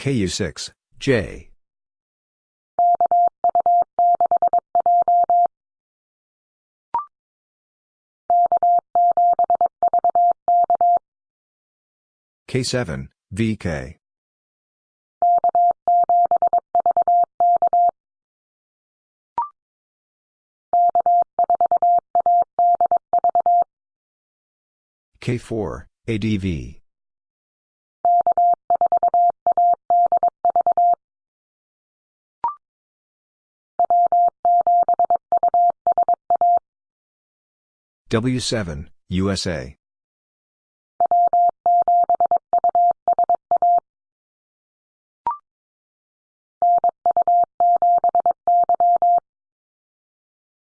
KU6, J. K7, VK. K4, ADV. W7, USA.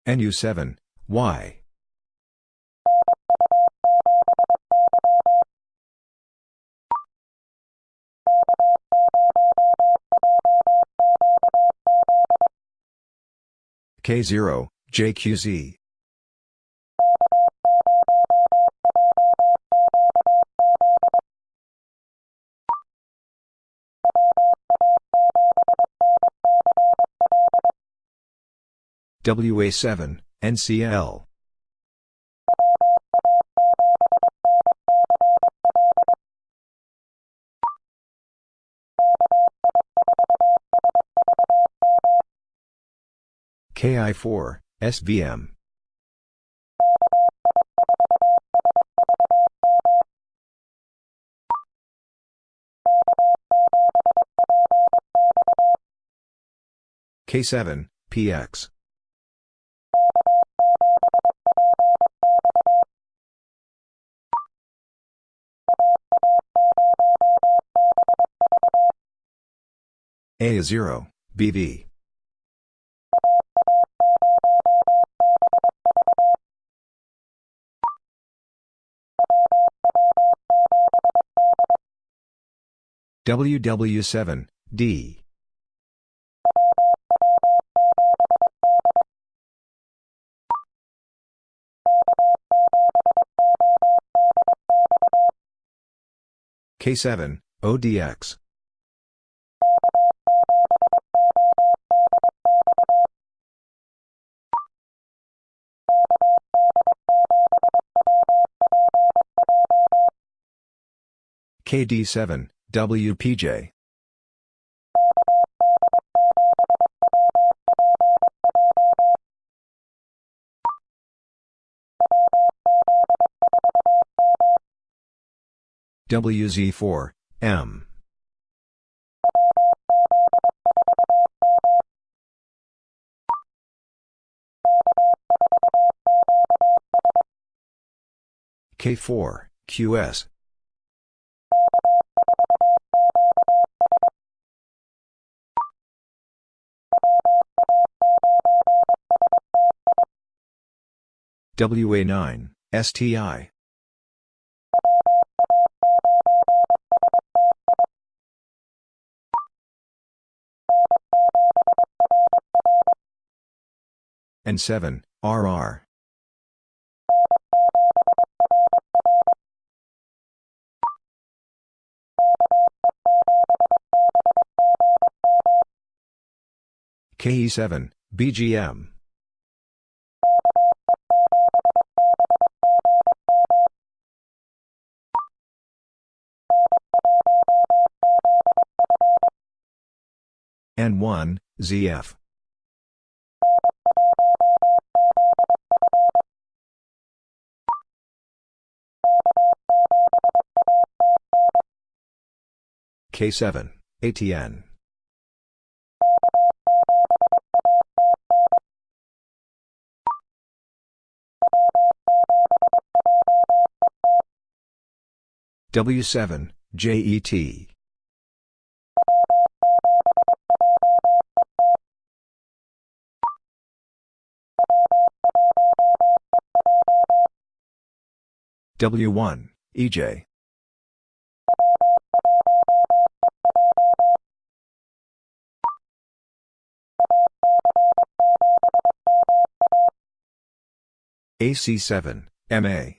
NU7, Y. K0, JQZ. WA7, NCL. KI4, SVM. K7, PX. A0, BV. WW7, D. K7, ODX. KD7, WPJ. WZ4, M. K4, QS. WA9, STI. N7, RR. KE7, BGM. N1, ZF. K7, ATN. W7, JET. W1, EJ. AC7, MA.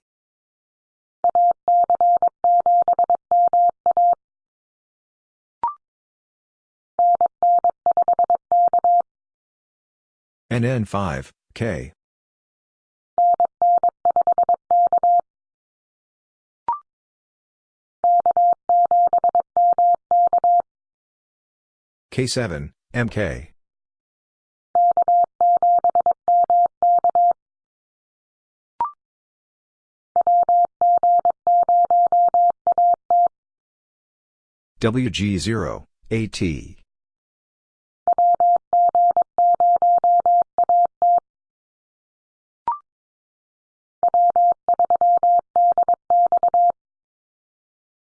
NN5, K. K7, MK. WG0, AT.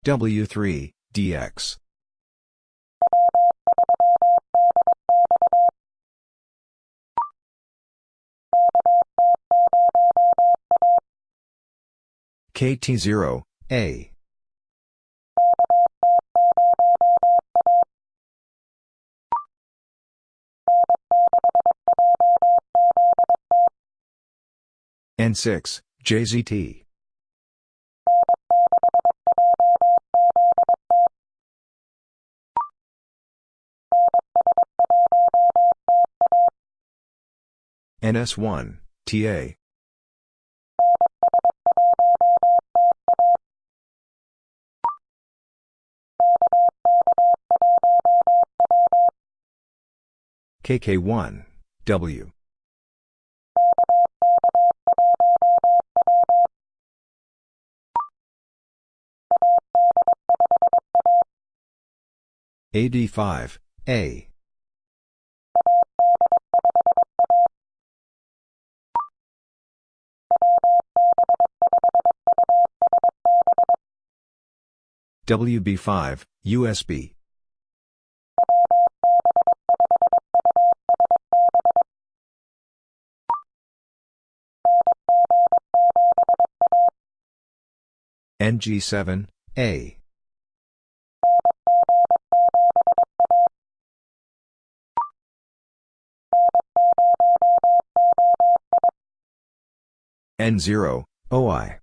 W3, DX. KT0, A. N6, JZT. NS1, TA. KK1, W. AD5, A. WB5, USB. NG7, A. N0, OI.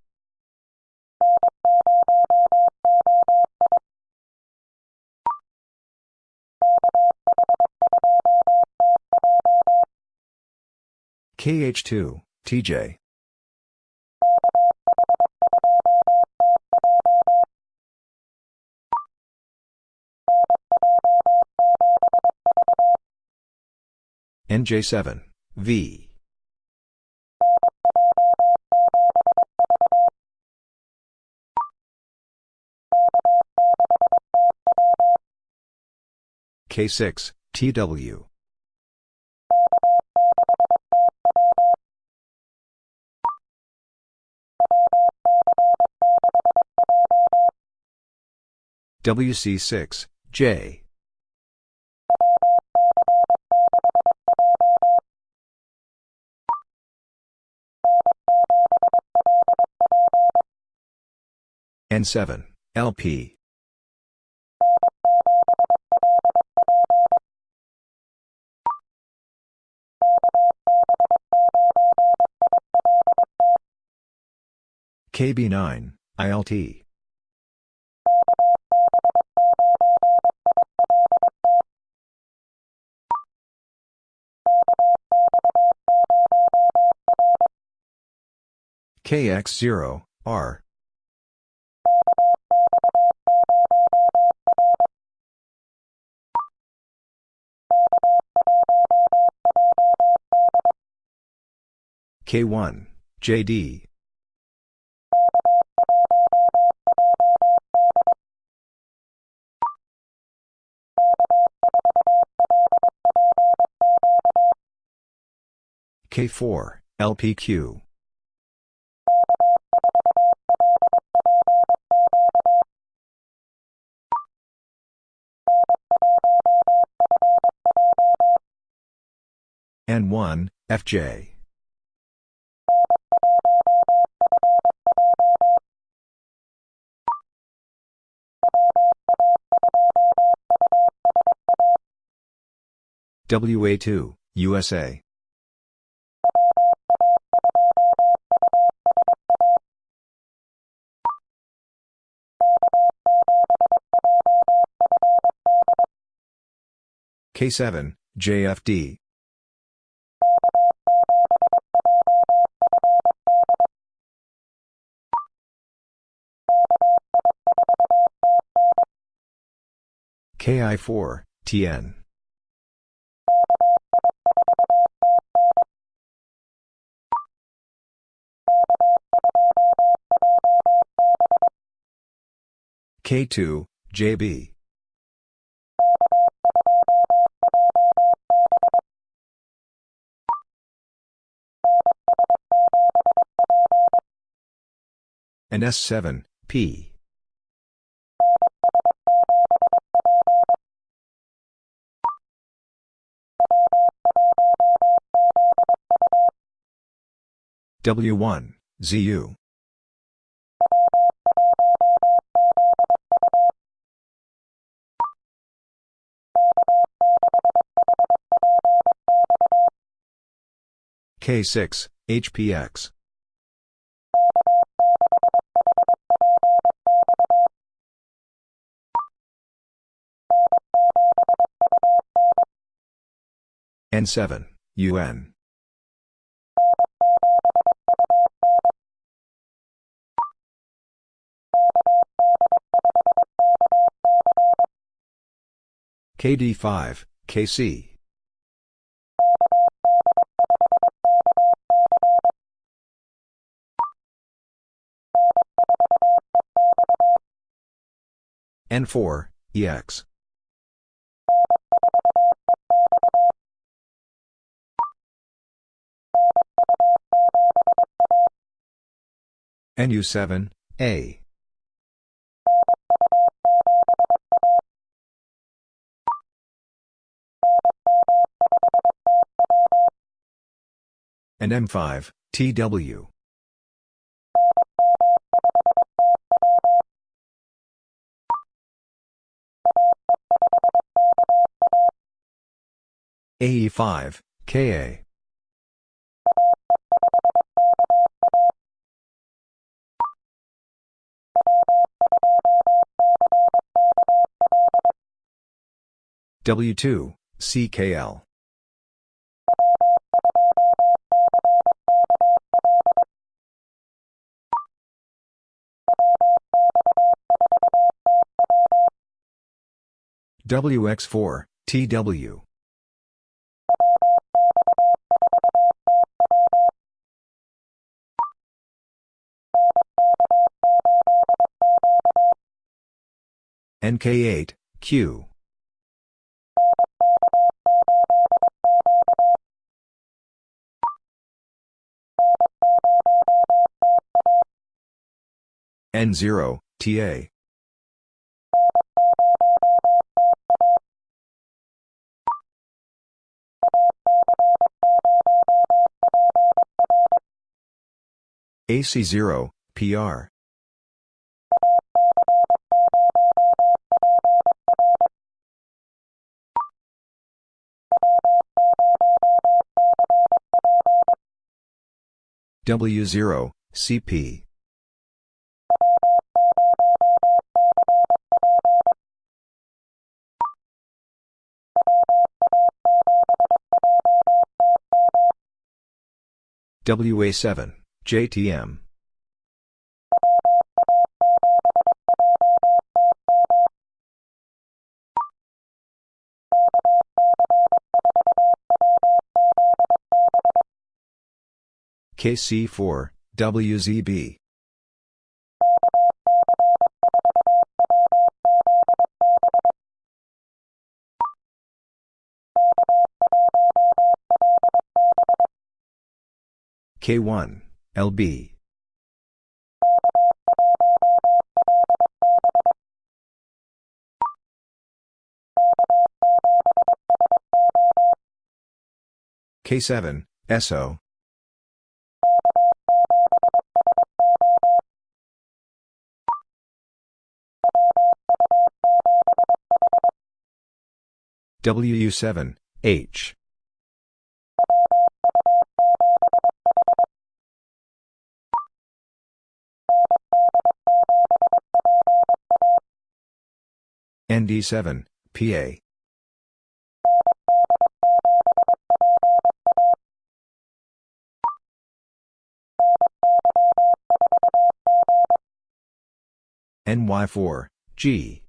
KH2, TJ. NJ7, V. K6, TW. WC6, J. N7, LP. KB9, ILT. KX0, R. K1, JD. K4, LPQ. N1, FJ. WA2, USA. K7, JFD. KI4, TN. K2, JB. and S7, P. W1, ZU. K6, HPX. N7, UN. KD5, KC. N4, EX. NU7, A. and M5, TW. AE5, KA. W2, CKL. WX4, TW. NK8, Q. N0, TA. AC0, PR. W0, CP. WA7, JTM. KC4, WZB. K1, LB. K7, SO. WU7, H. ND7, PA. NY4, G.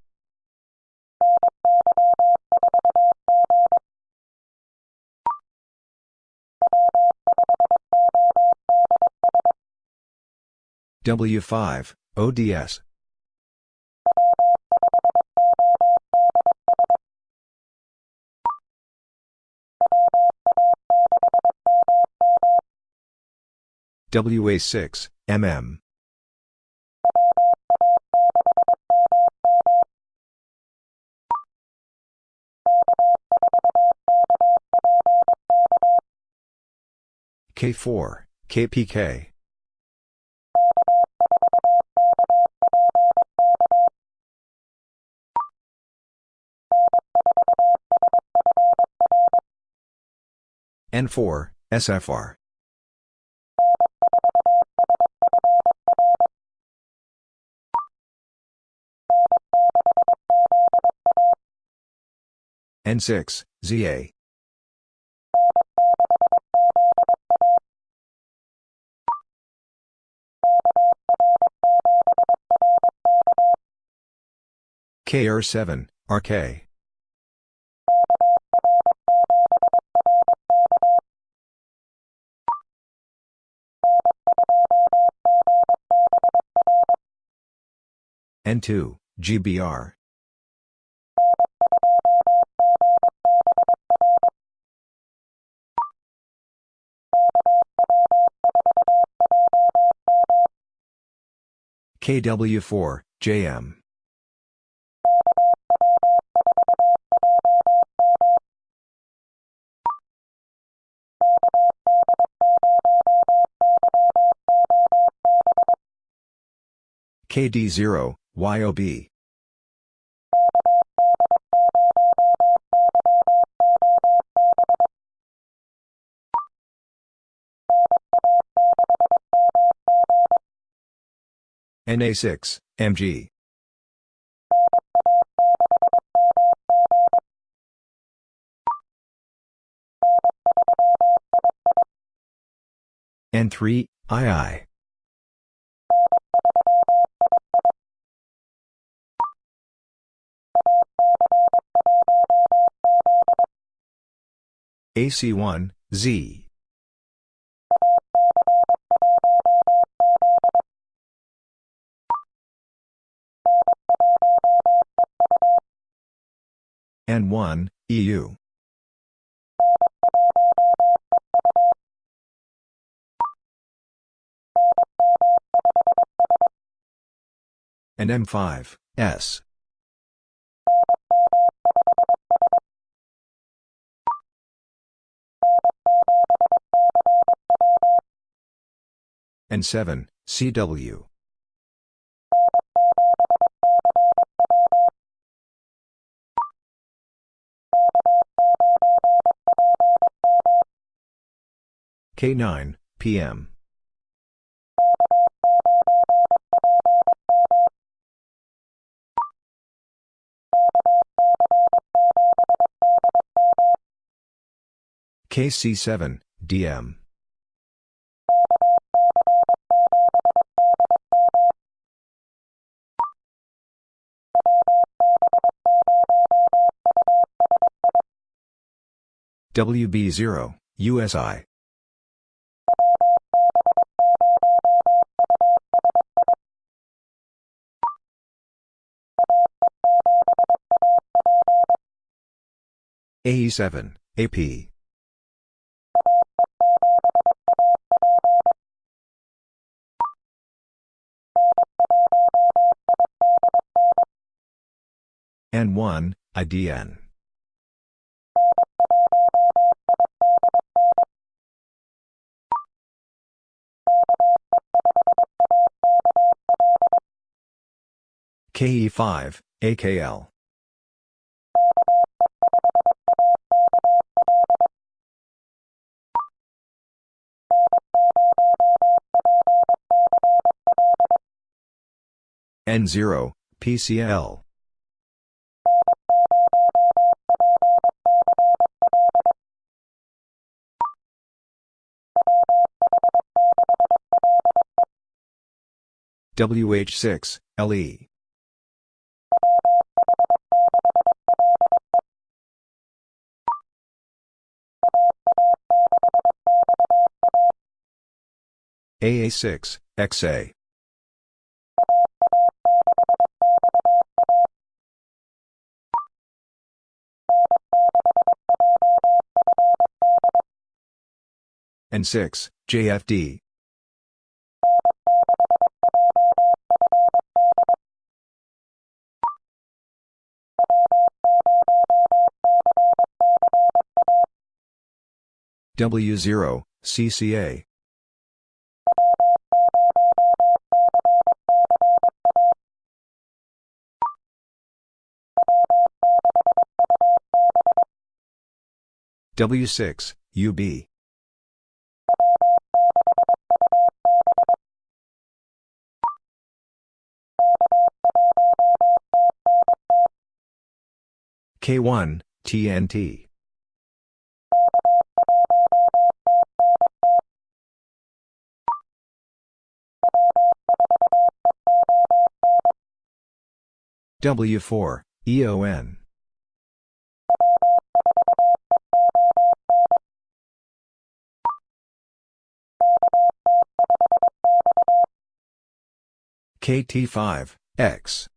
W5, ODS. WA6, MM. K4, KPK. N4, SFR. N6, ZA. KR7, RK. N2, GBR. KW4, JM. KD0, YOB. NA6, MG. N3, II. AC1, Z. N1, EU. And M5, S. N7, CW. K9, PM. KC7, DM. WB0, USI. AE7, AP. N1, IDN. KE5, AKL. N0, PCL. WH6, LE. AA6, XA. N6, JFD. W0, CCA. W6, UB. K1, TNT. W4, EON. KT5, X.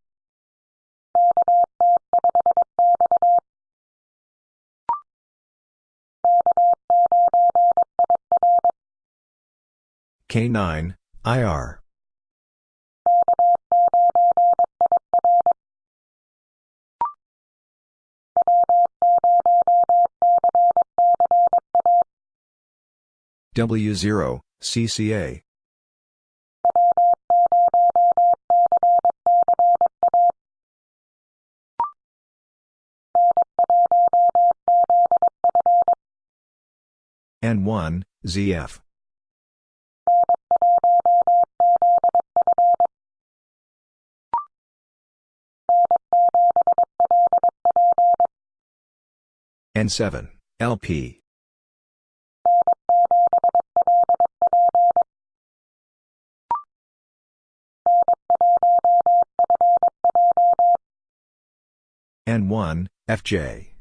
K9, IR. W0, CCA. N1, ZF. N7, LP. N1, FJ.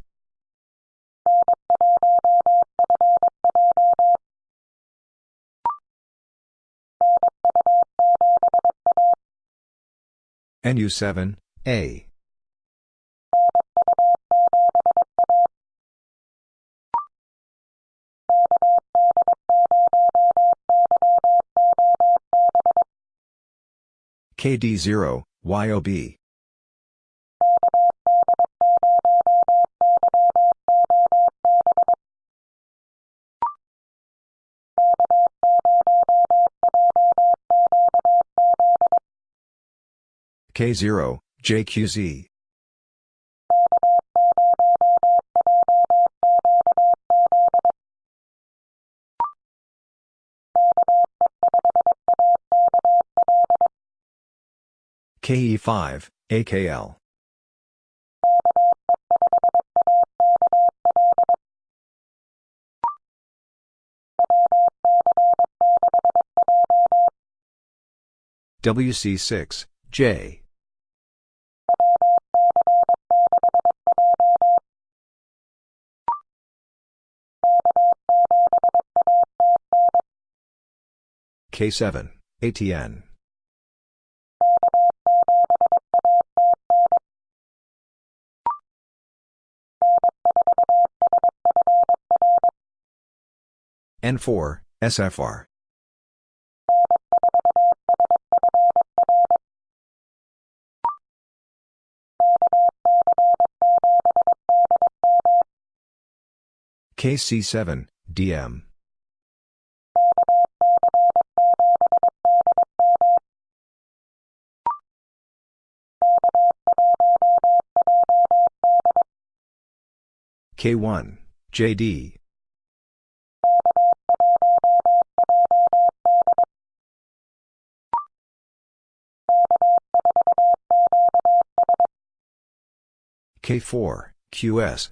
NU7, A. KD0, YOB. K0, JQZ. KE5, AKL. WC6, J. K7, ATN. N4, SFR. KC7, DM. K1, JD. K4, QS.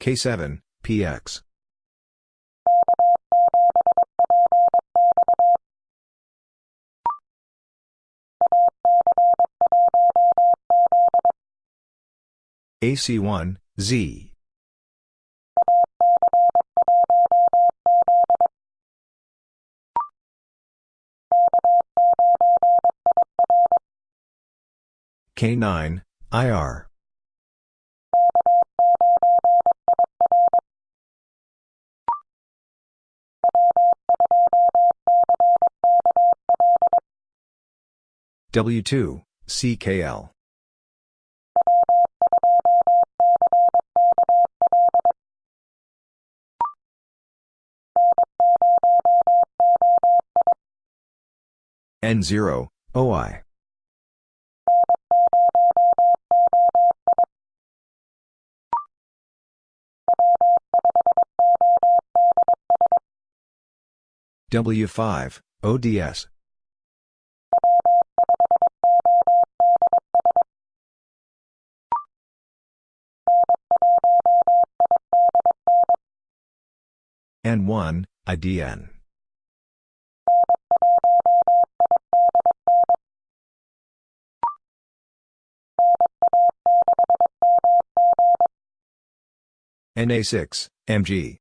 K7, PX. AC1, Z. K9, IR. W2, CKL. N0, OI. W5, ODS. N1, IDN. NA6, MG.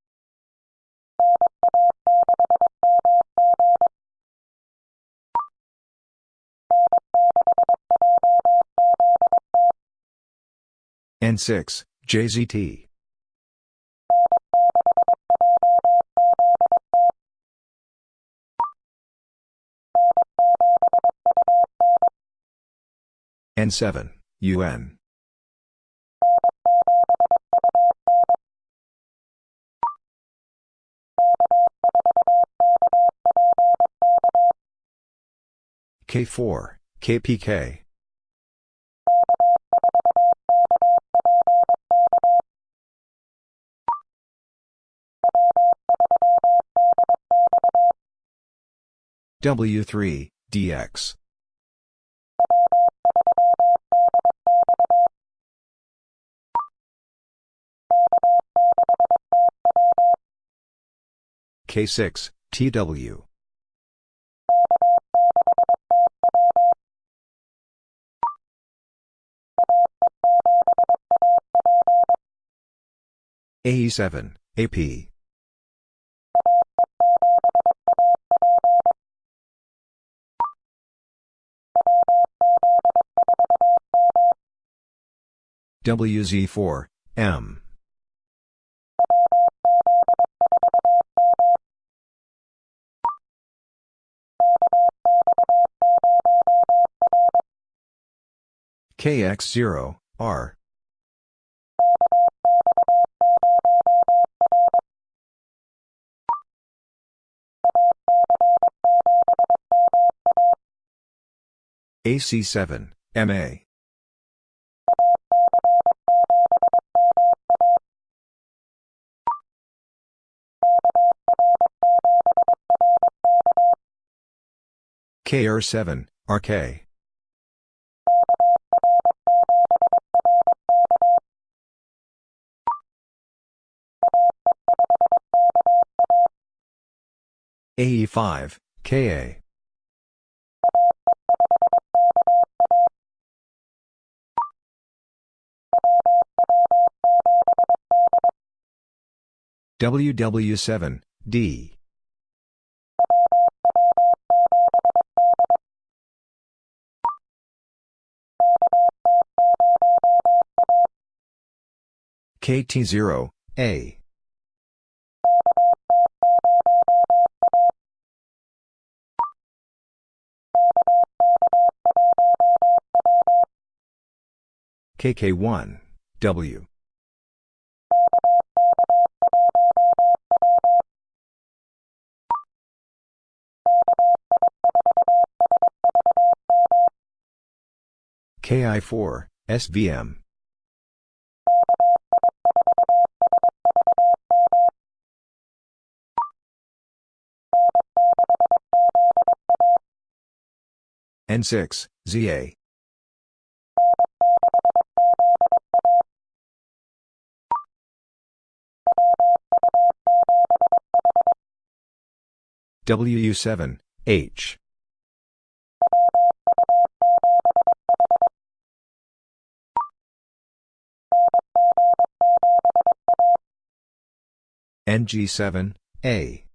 N6, JZT. N7, UN. K4, KPK. W3, DX. K6, TW. AE7, AP. WZ4, M. KX0, R. AC7, MA. KR7, RK. AE5, KA. WW7, D. KT0, A. KK1, W. KI4, SVM. N6, ZA. WU7, H. NG7, A.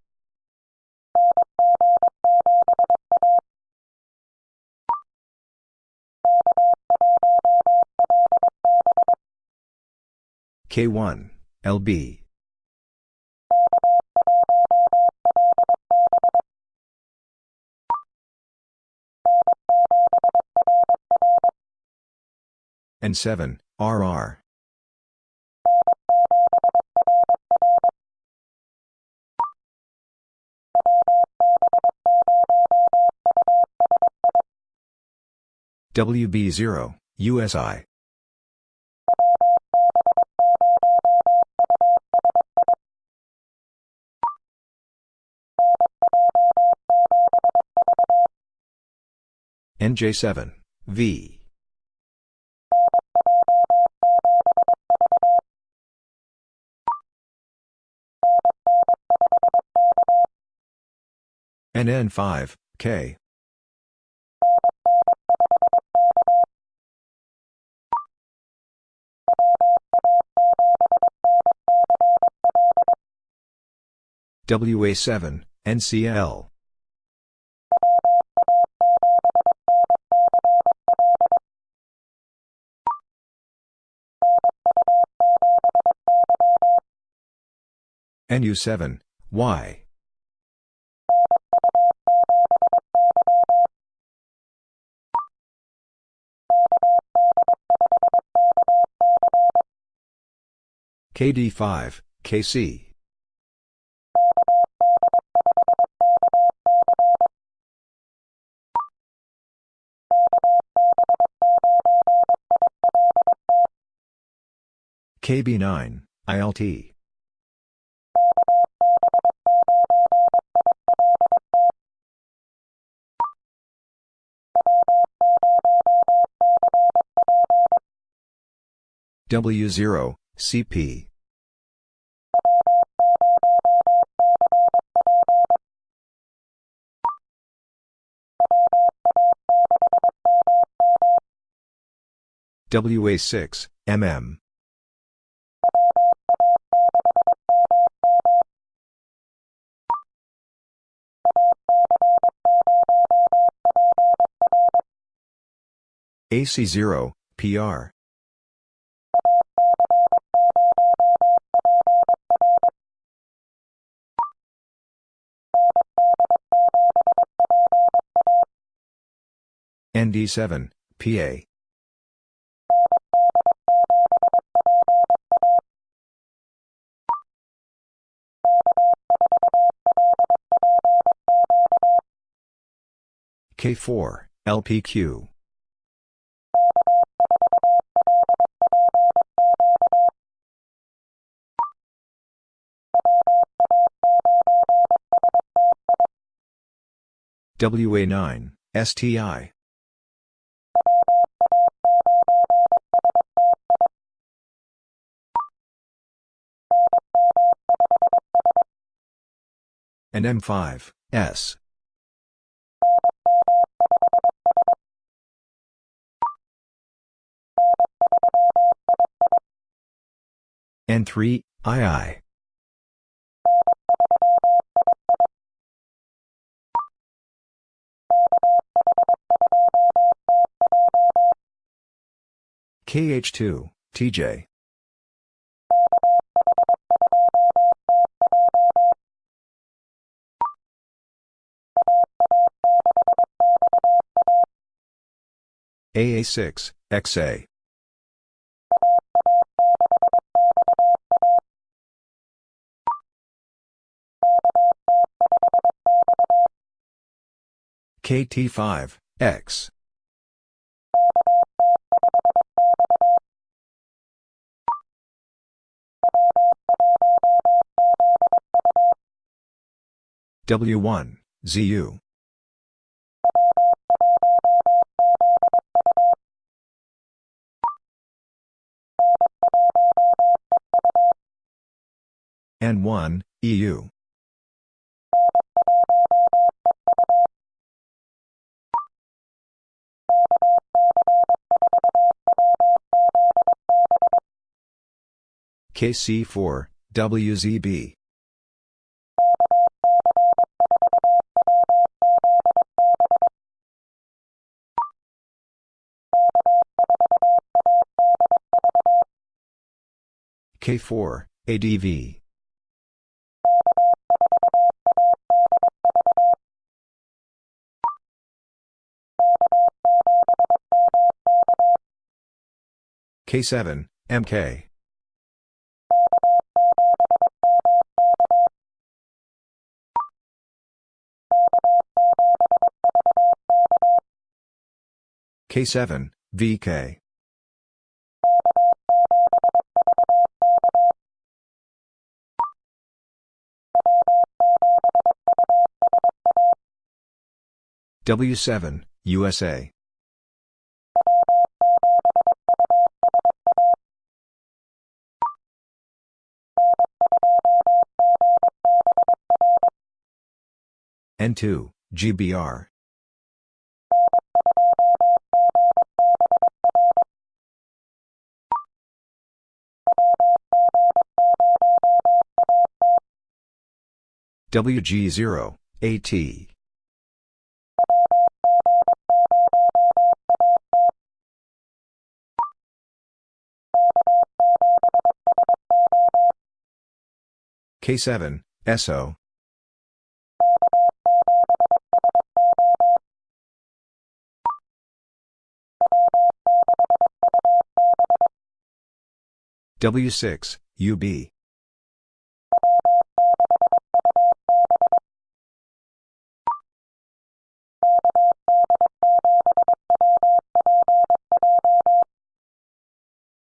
K1, LB. N7, RR. WB0, USI. NJ7, V. NN5, K. WA7, NCL. NU7, Y. KD5, KC. KB9, ILT. W0, CP. WA6, MM. AC0, PR. ND7, PA. K4, LPQ. WA9, STI. and M5, S. N3, II. KH2, TJ. AA6, XA. KT5, X. W1, ZU. N1, EU. KC4, WZB. K4, ADV. K7, MK. K7, VK. W7, USA. N2, GBR. WG0, AT. K7, SO. W6, UB.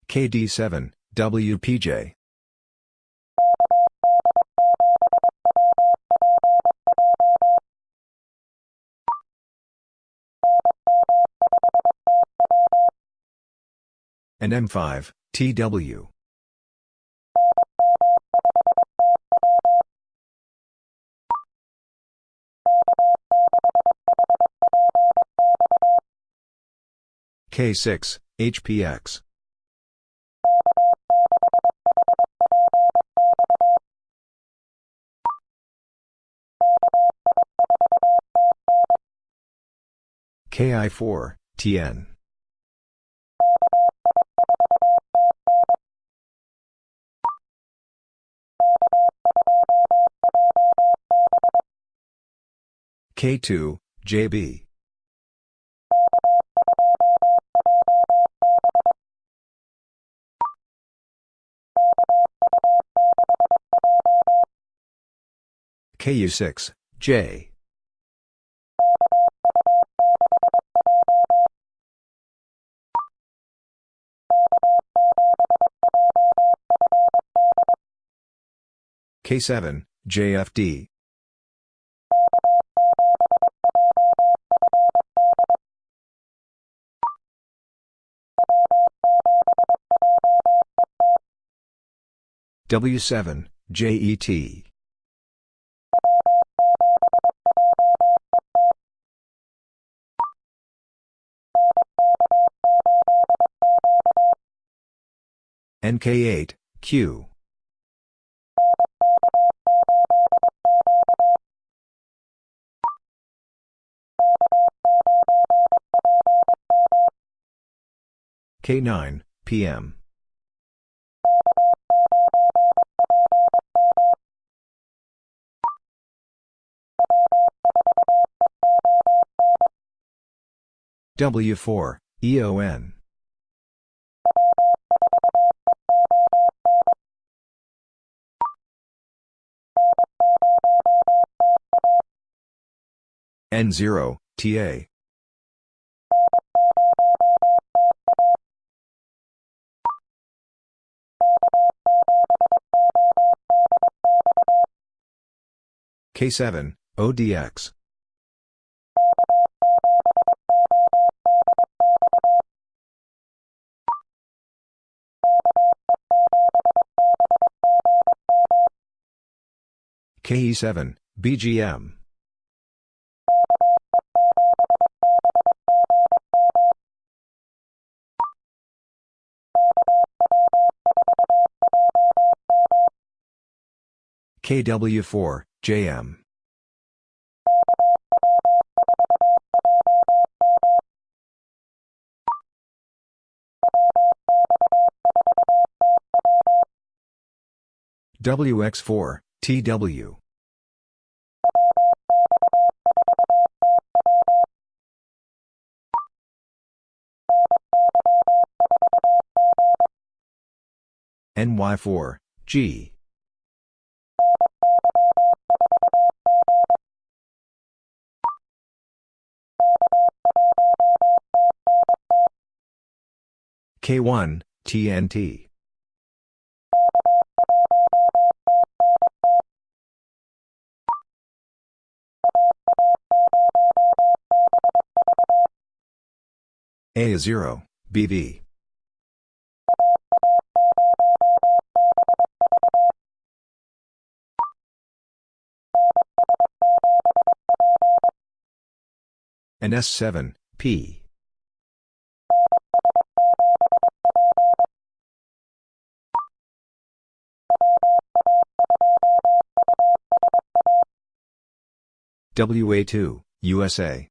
KD7, WPJ. and M5, TW. K6, HPX. KI4, TN. K2, JB. KU6, J. K7, JFD. W7, JET. NK8, Q. K9, PM. W4, EON. N0, TA. K7, ODX. KE7, BGM. KW4, JM. WX4, TW. NY4, G. K1, TNT. A0, BV. and S7, P. WA2, USA.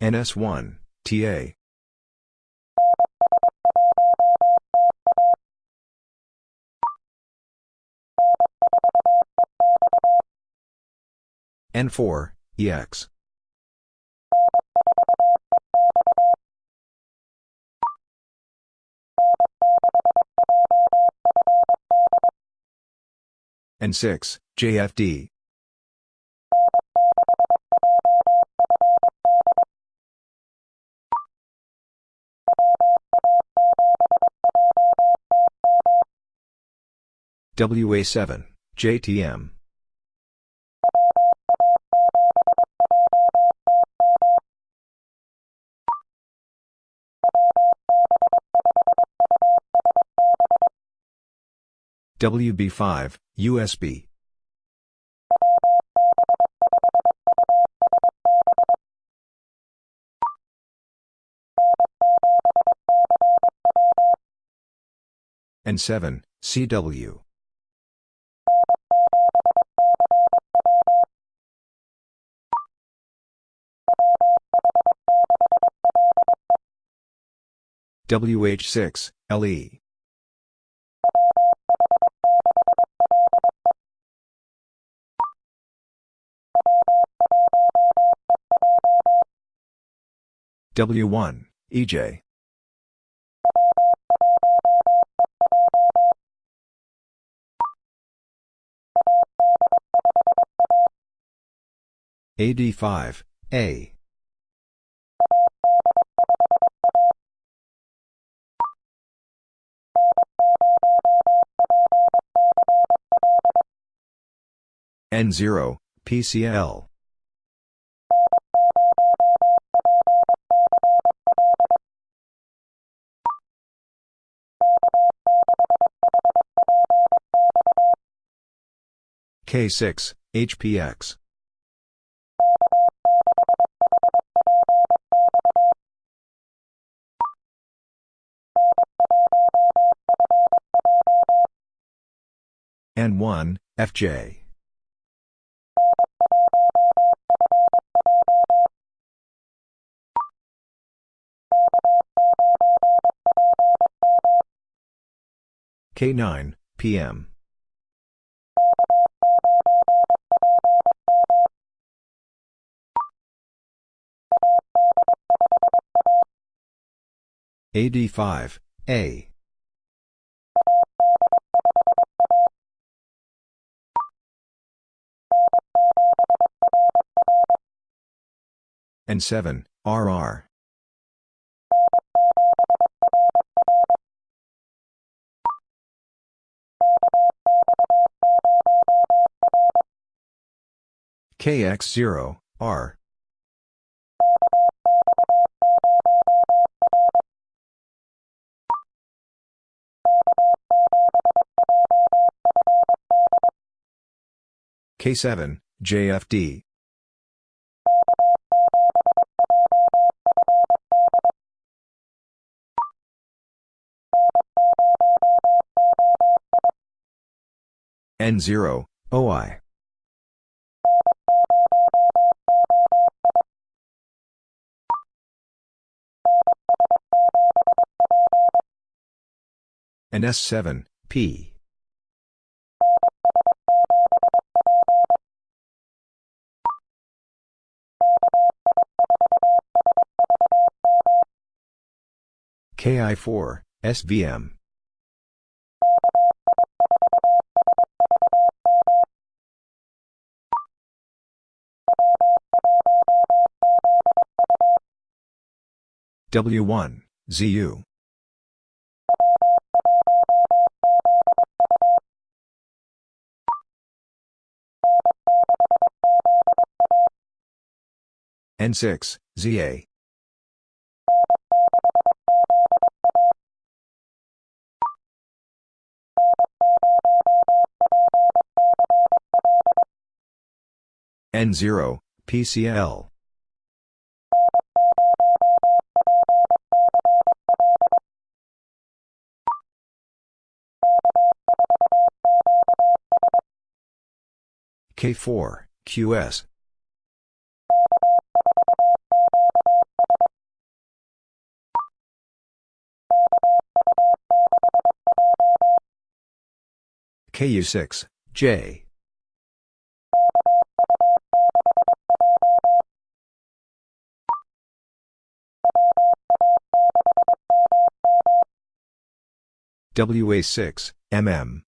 NS1, TA. N4, EX. N6, JFD. WA7, JTM. WB5, USB. N7, CW. WH6, LE. W1, EJ. AD5, A. N0, PCL. K6, HPX. N1, FJ. K9, PM. AD5, A. N7, RR. KX0, R. K7, JFD. N0, OI. And S7, P. KI4, SVM. W1, ZU. N6, ZA. N0, PCL. K4, QS. KU6, J. WA6, MM.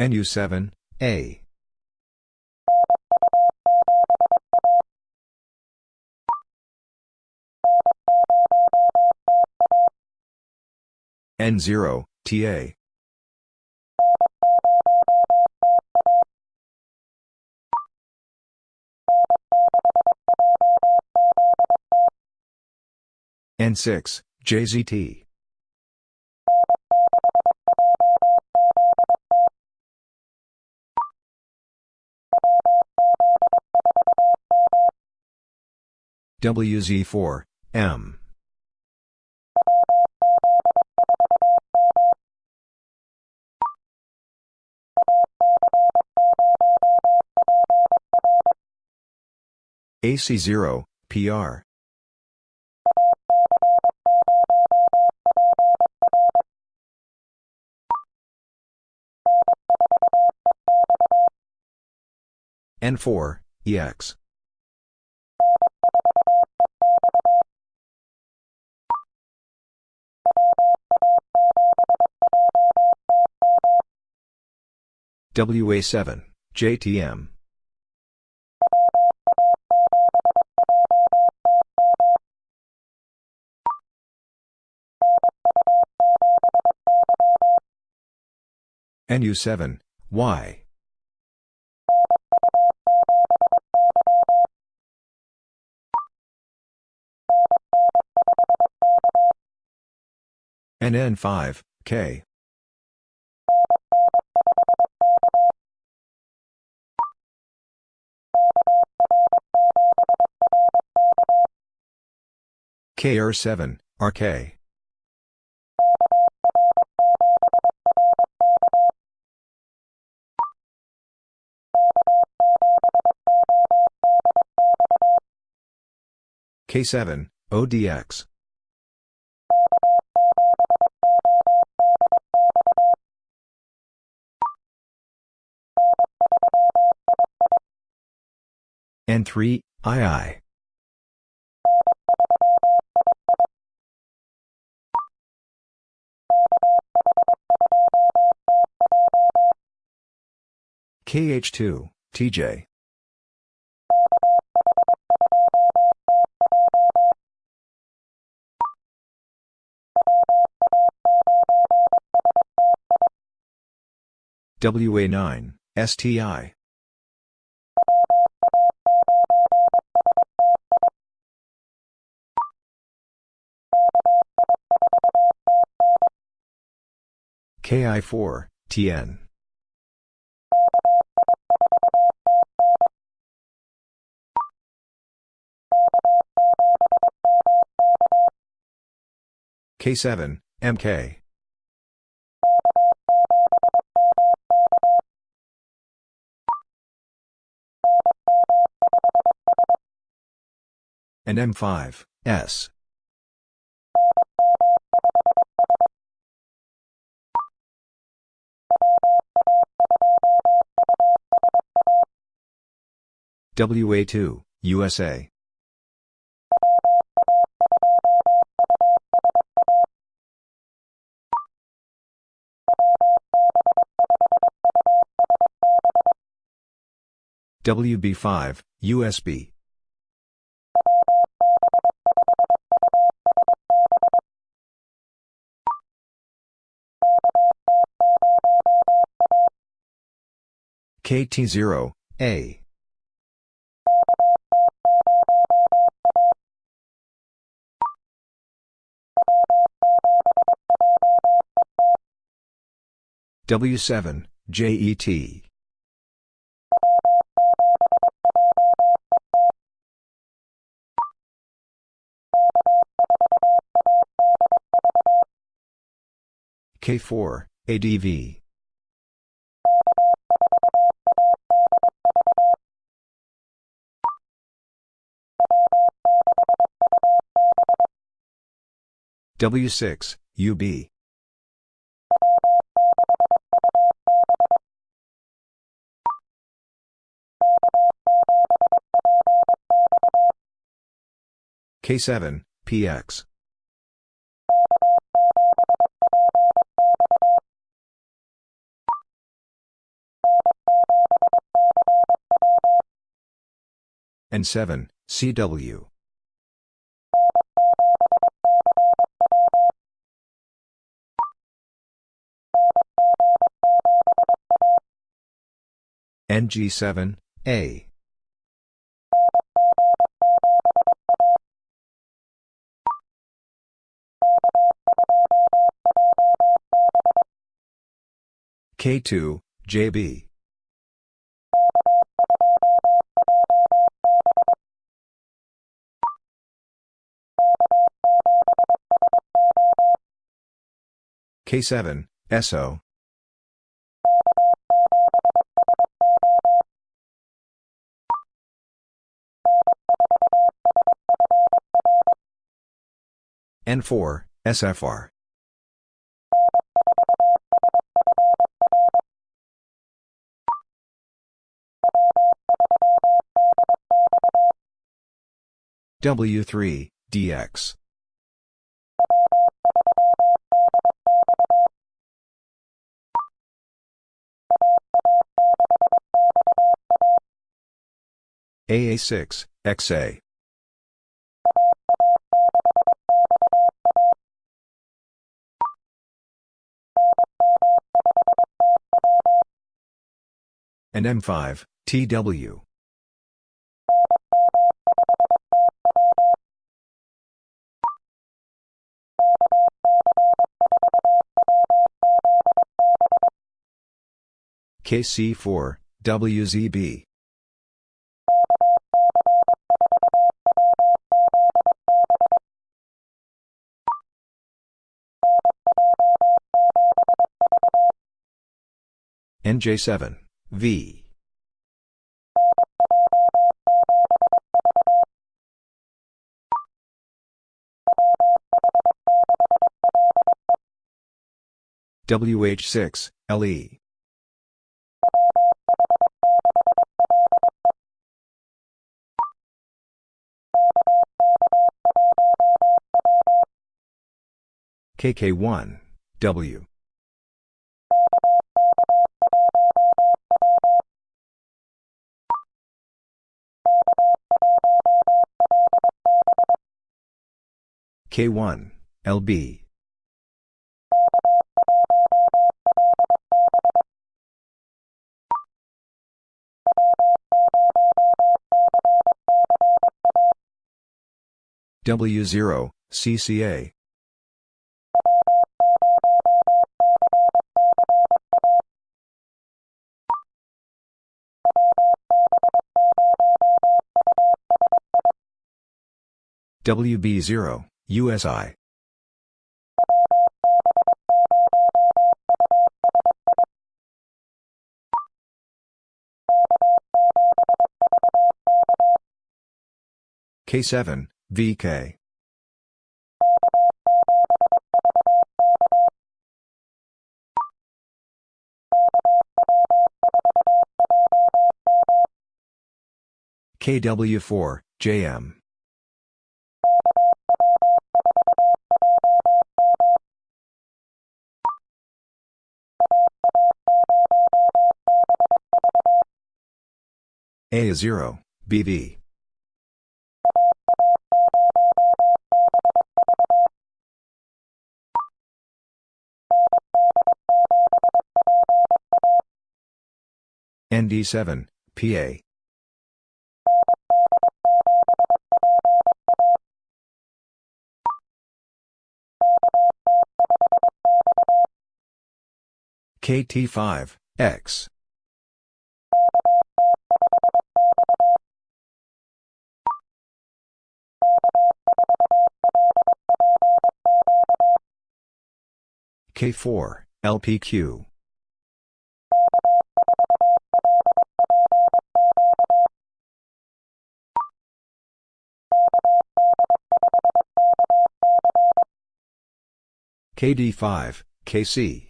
NU7, A. N0, TA. N6, JZT. WZ4, M. AC0, PR. N4, EX. WA7, JTM. NU7, Y. NN5, K. KR7, RK. K7, ODX. N3, II. KH2, TJ. WA9, STI. KI4, TN. K7, MK. And M5, S. WA2, USA. WB5, USB. KT0, A. W7, JET. K4, ADV. W6, UB. K7, PX. N7, CW. NG7, A. K2, JB. K7, SO. N4, SFR. W3, DX. AA6, XA. and M5, TW. KC4, WZB. NJ7, V. WH6, LE. KK1, W. K1, LB. W0, CCA. WB0, USI. K7, VK. KW4, JM. A0, BV. ND7, PA. KT5, X. K4, LPQ. KD5, KC.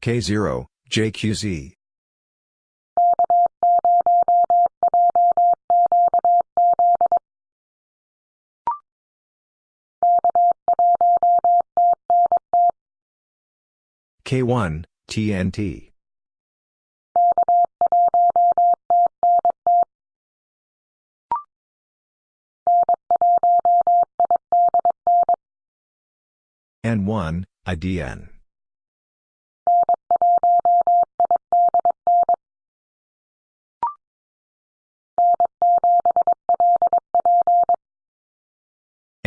K0, JQZ. K1, TNT. N1, IDN.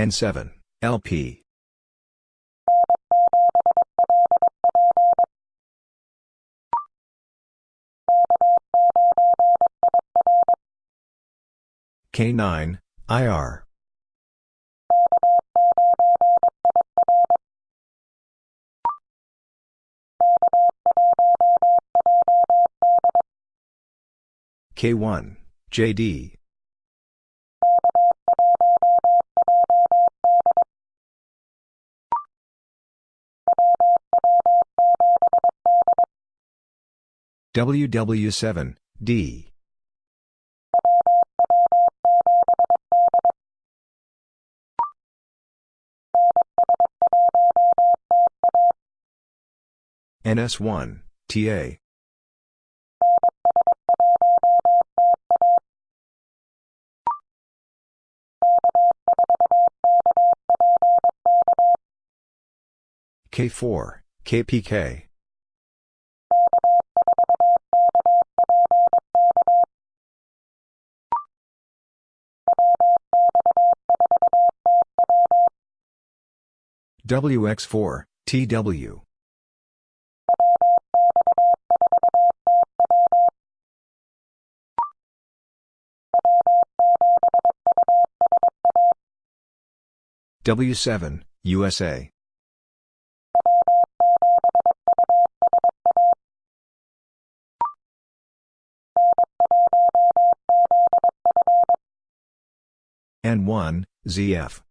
N7, LP. K9, IR. K1, JD. WW7, D. NS1, TA. K4, KPK. WX4, TW. W7, USA. N1, ZF.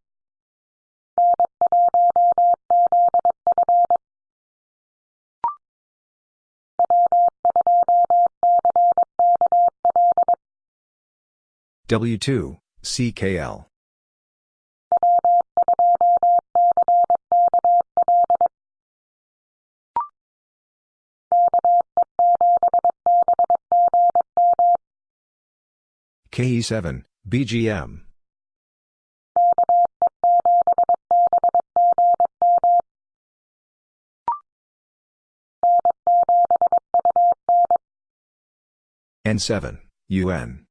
W2, CKL. KE7, BGM. N7, UN.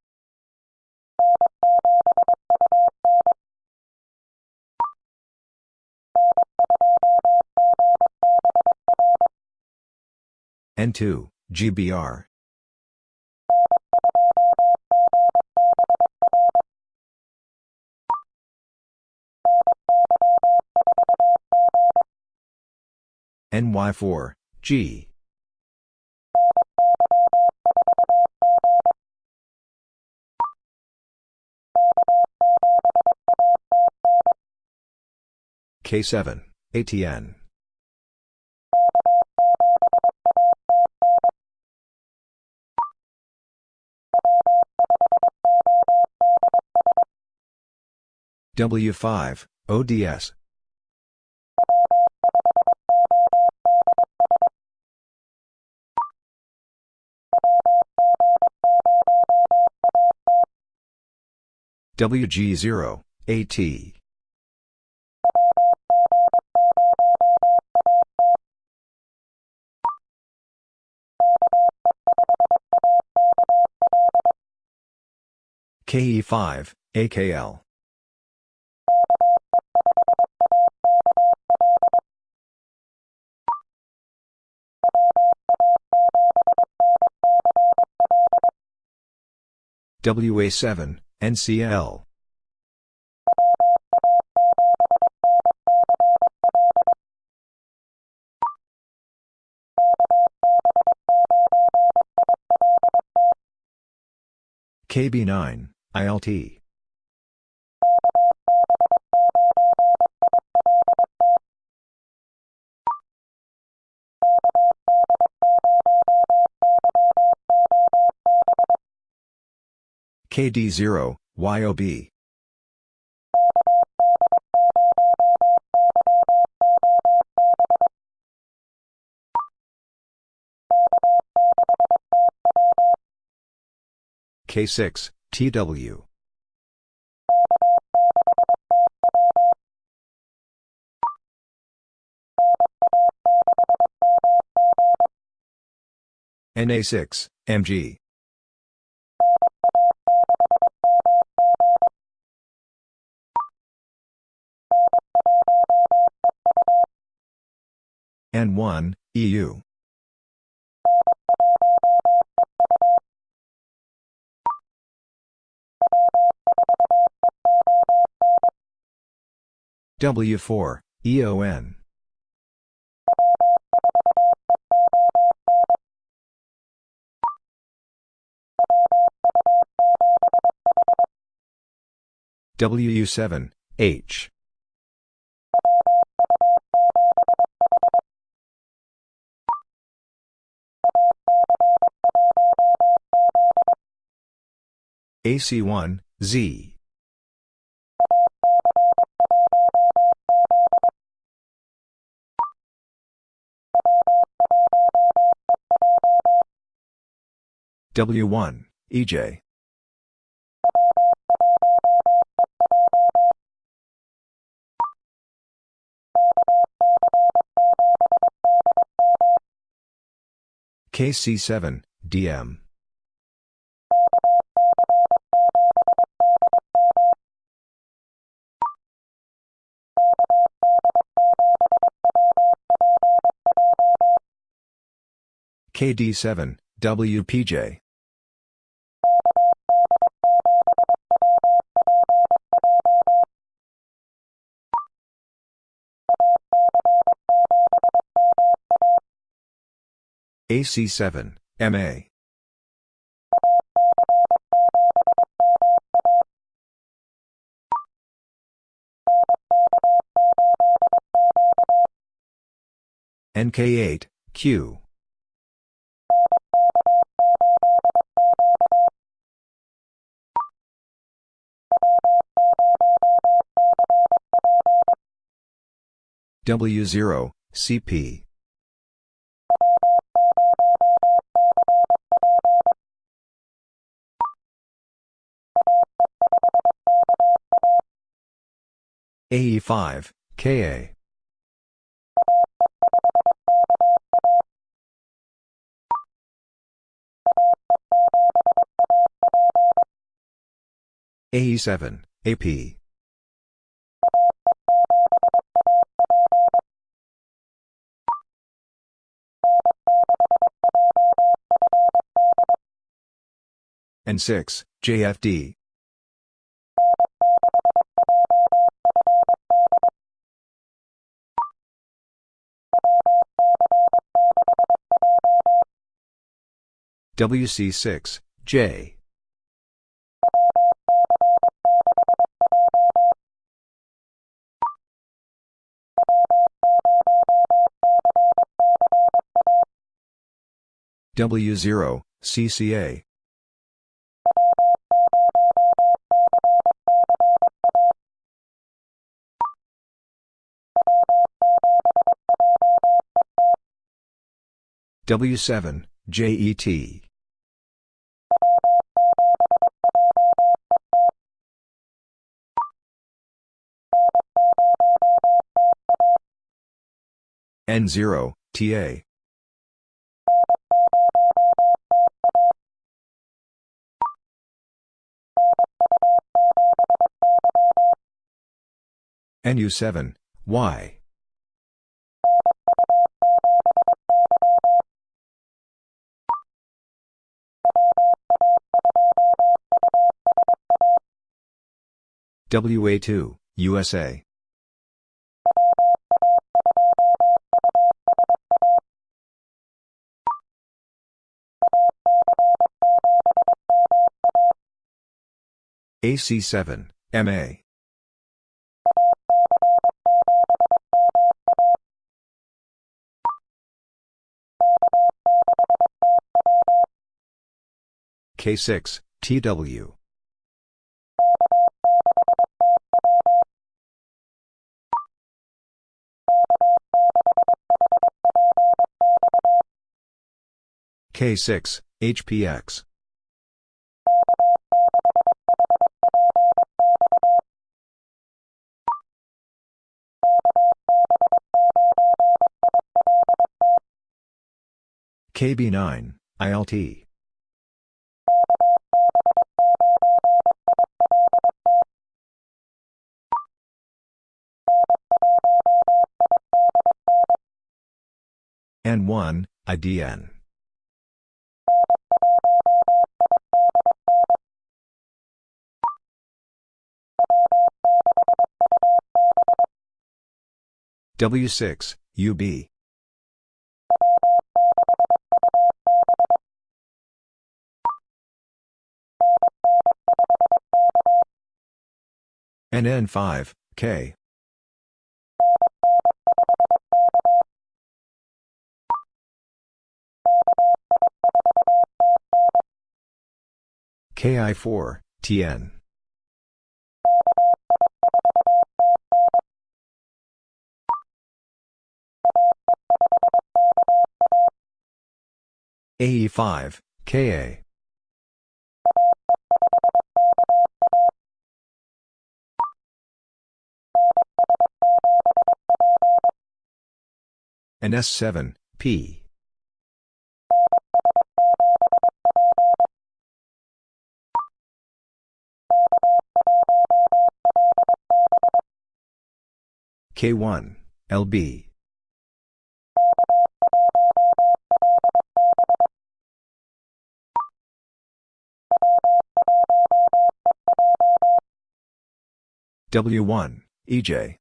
N2, GBR. NY4, G. K7, ATN. W5, ODS. WG0, AT. KE5, AKL. WA7, NCL. KB9, ILT. KD0, YOB. K6, TW. NA6, MG. N1, EU. W4, EON. WU7, H. AC1, Z. W1, EJ. KC7, DM. KD7, WPJ. AC7, MA. NK8, Q. W0, CP. AE5, KA. AE7, AP. N6, JFD. WC6, J. W0, CCA. W7, JET. N0, TA. NU7, Y. WA2, USA. AC7, MA. K6, TW. K6, HPX. KB9, ILT. N1, IDN. W6, UB. NN5, K. KI4, TN. AE5, KA. NS7, P. K1, LB. W1, EJ.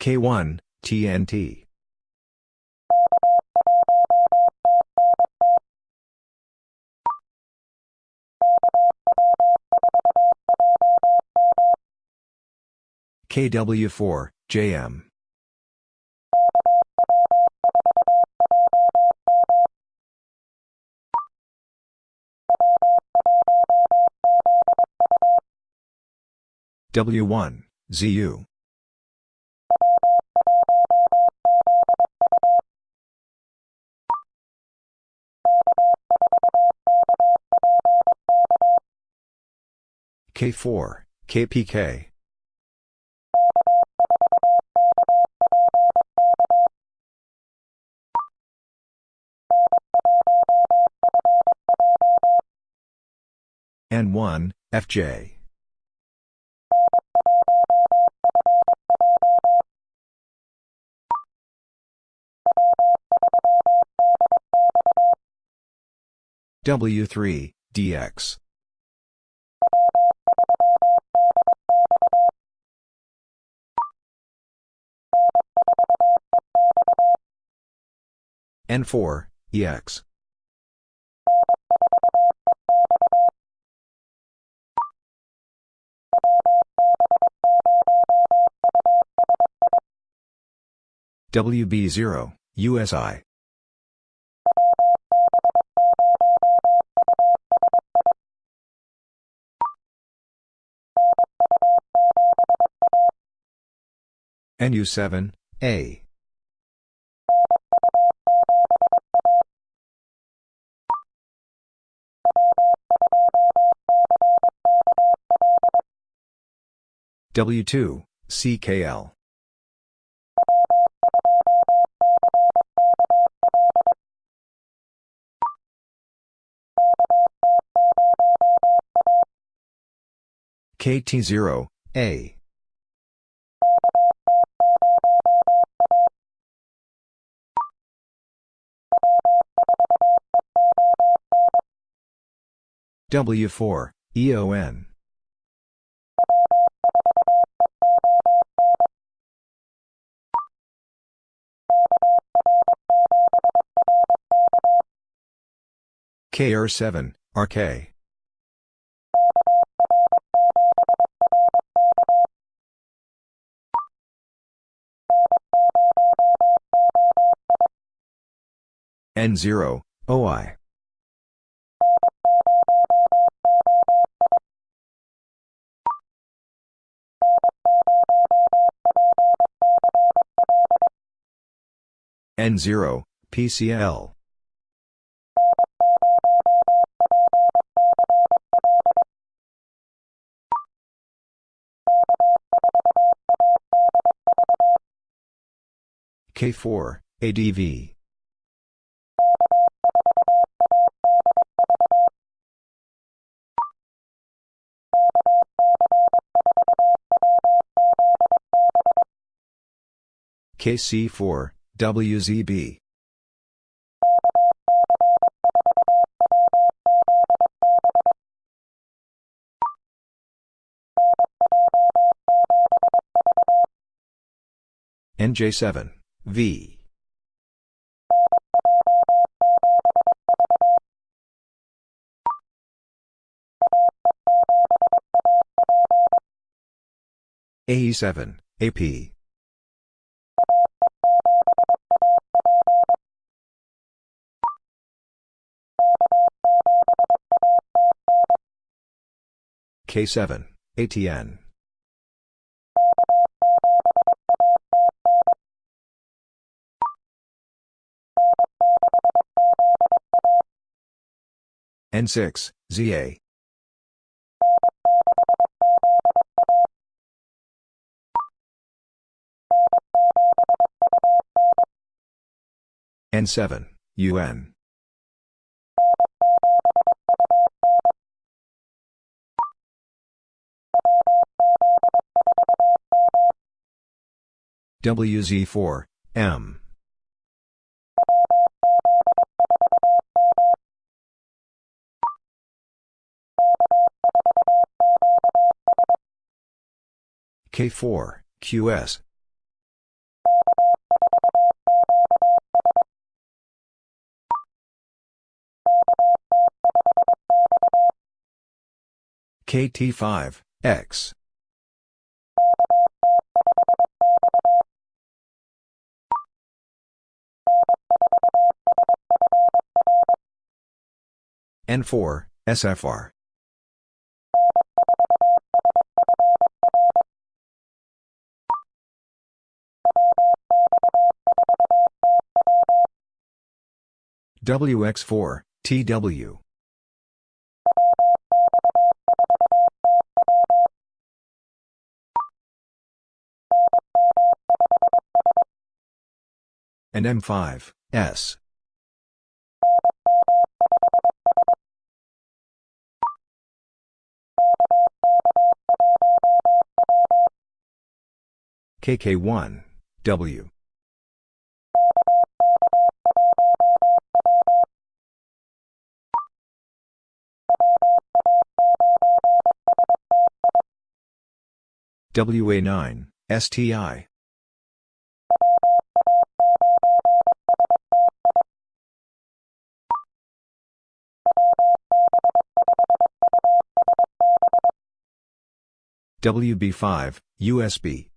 K1, TNT. KW4, JM. W1, ZU. K4, KPK. N1, FJ. W3, DX. N4, EX. WB0, USI. NU7, A. W2, CKL. KT0, A. W4, EON. KR7, RK. N0, OI. N0, PCL. K4, ADV. KC4, WZB. NJ7, V. AE7, AP. K7, ATN. N6, ZA. N7, UN. WZ4, M. K4, QS. KT5, X. N4, SFR. WX4, TW. NM5, S. KK1, W. WA9, STI. WB5, USB.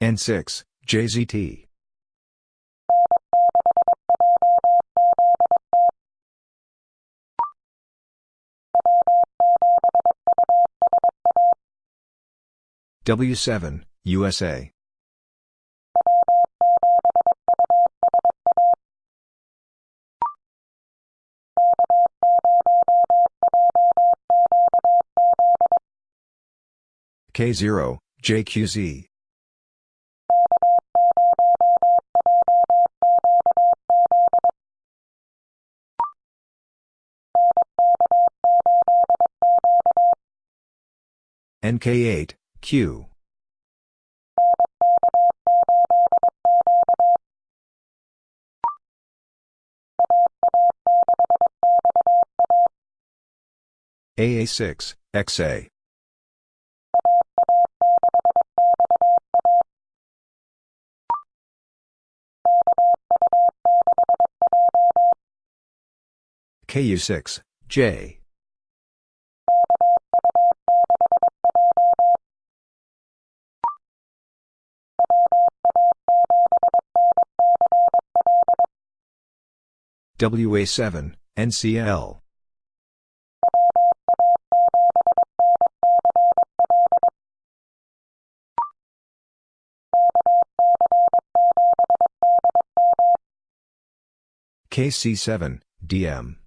N6, JZT. W7, USA. K0, JQZ. NK8, Q. AA6, XA. KU6, J. WA7, NCL. KC7, DM.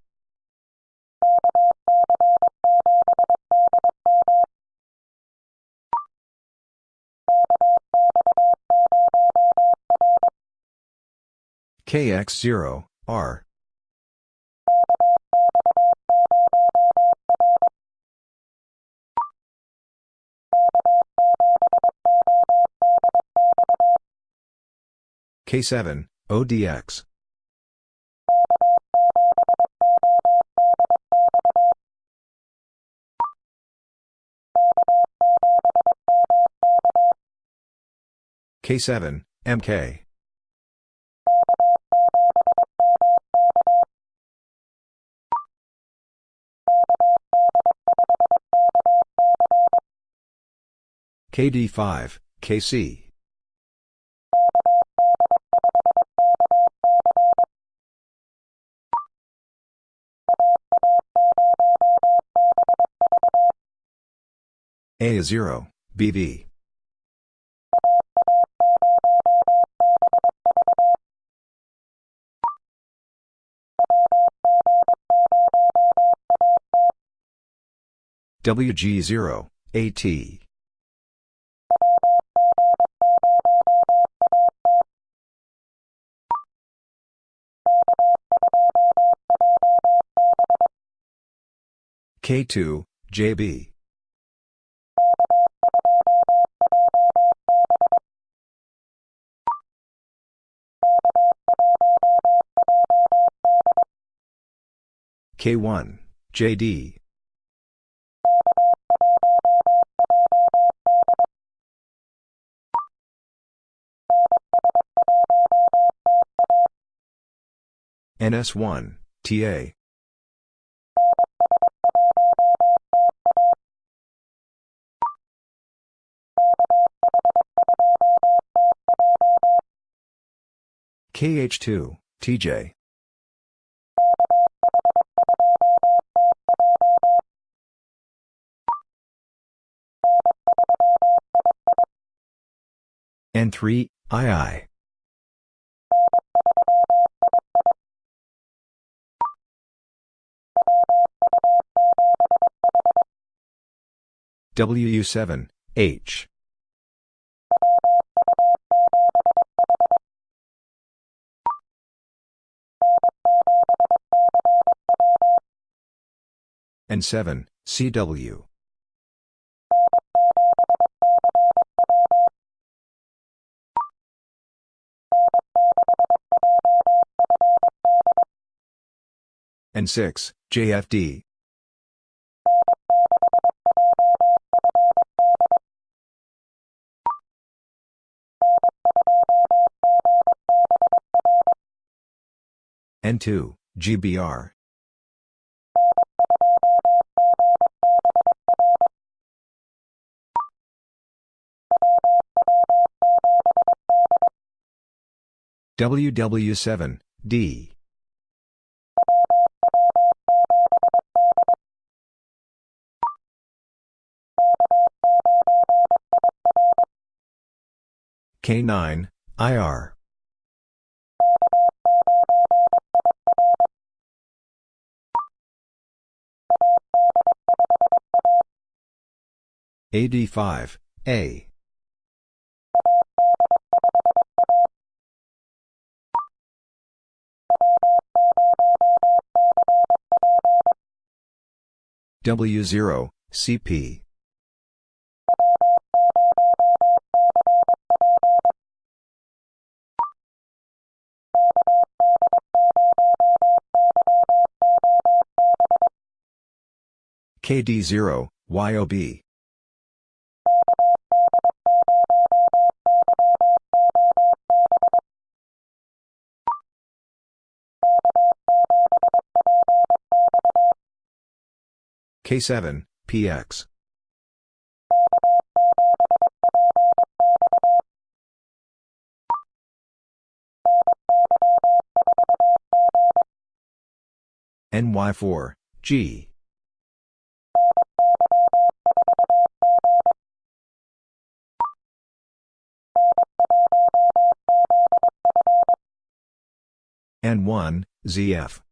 KX0, R. K7, ODX. K7, MK. KD5, KC. A0, BV. WG0, AT. K2, JB. K1, JD. NS1, TA. KH2, TJ. N3, II. WU7, H. N7, CW. N6, JFD. N2, GBR. WW7, D. K9, IR. AD5, A. W0, CP. KD0, YOB. K7, PX. NY4, G. N1, ZF.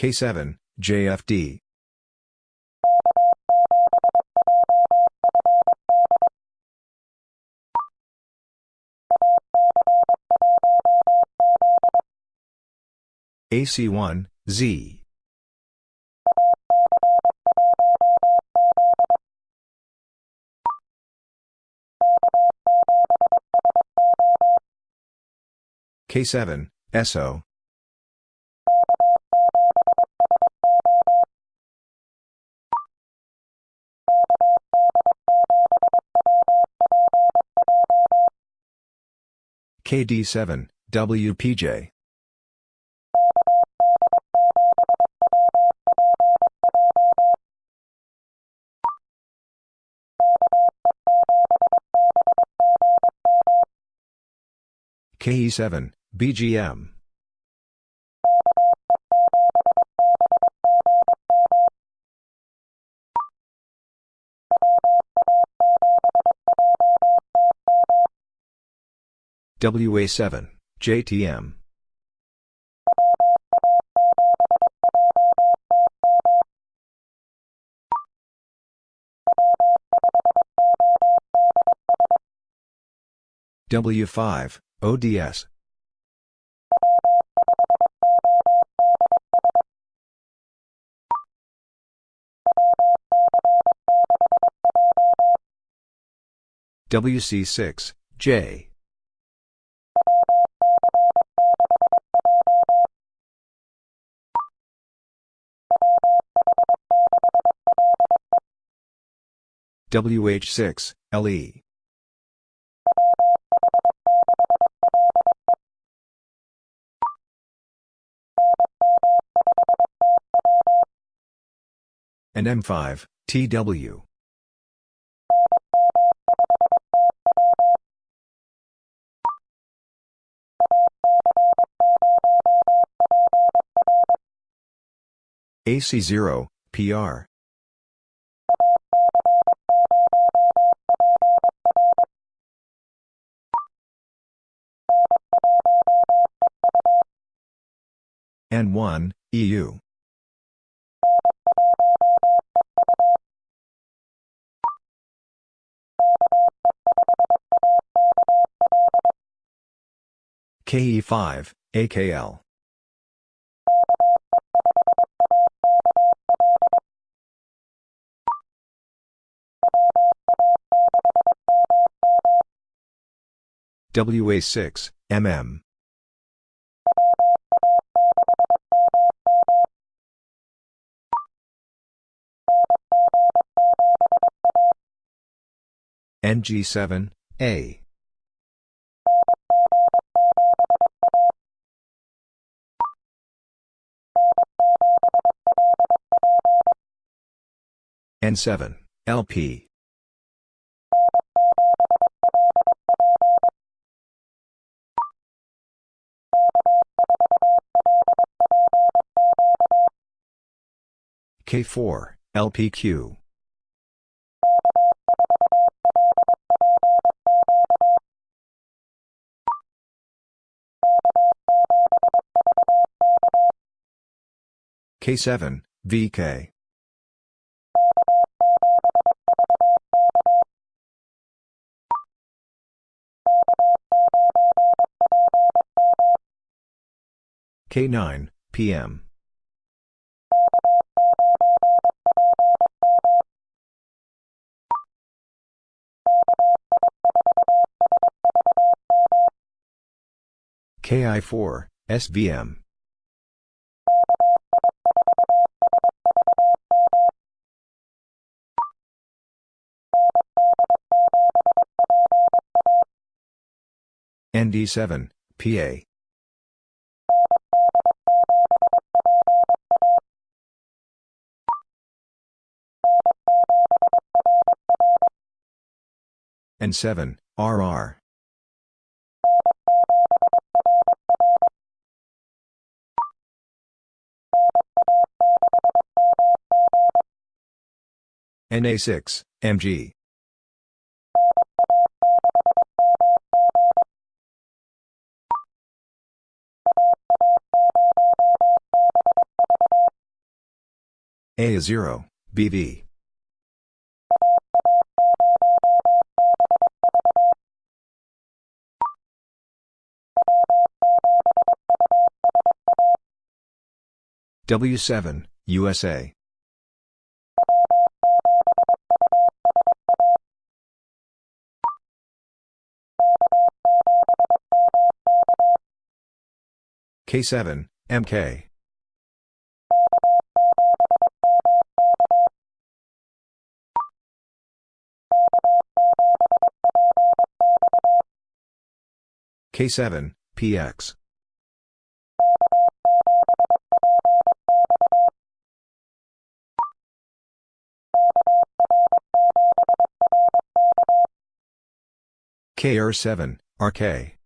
K7, JFD. AC1, Z. K7, SO. KD7, WPJ. KE7, BGM. WA7, JTM. W5, ODS. WC6, J. WH6, LE. NM5, TW. AC0, PR. N1, EU. KE5, AKL. WA6, MM. NG7, A. N7, LP. K4, LPQ. K7, VK. K9, PM. KI4, SVM. ND7, PA. N7, RR. NA6, MG. A0, BV. W7, USA. K7, MK. K7, PX. KR7, RK.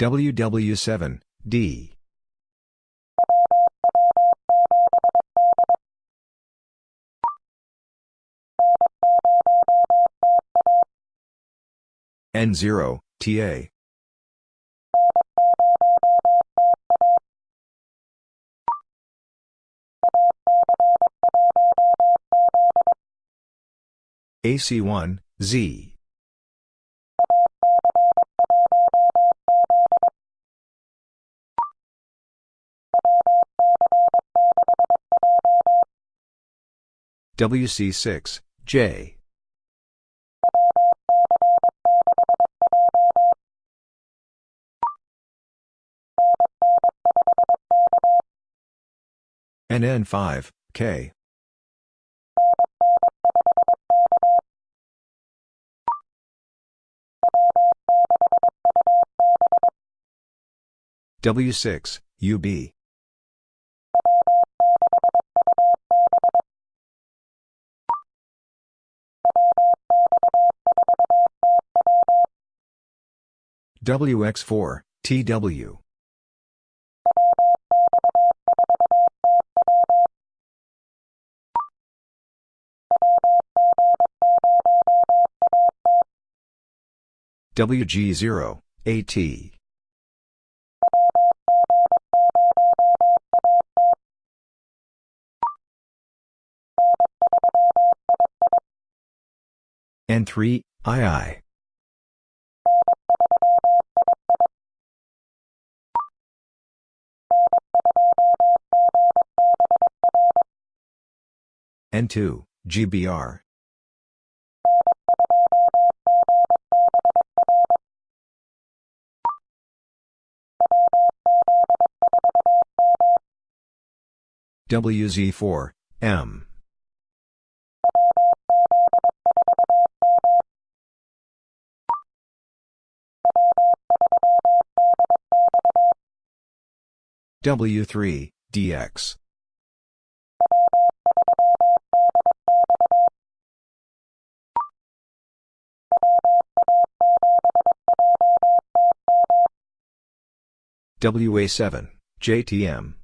WW7, D. N0, TA. AC1, Z. WC6, J. NN5, K. W6, UB. WX4, TW. WG0, AT. N3, II. N2, GBR. WZ4, M. W3, DX. WA7, JTM.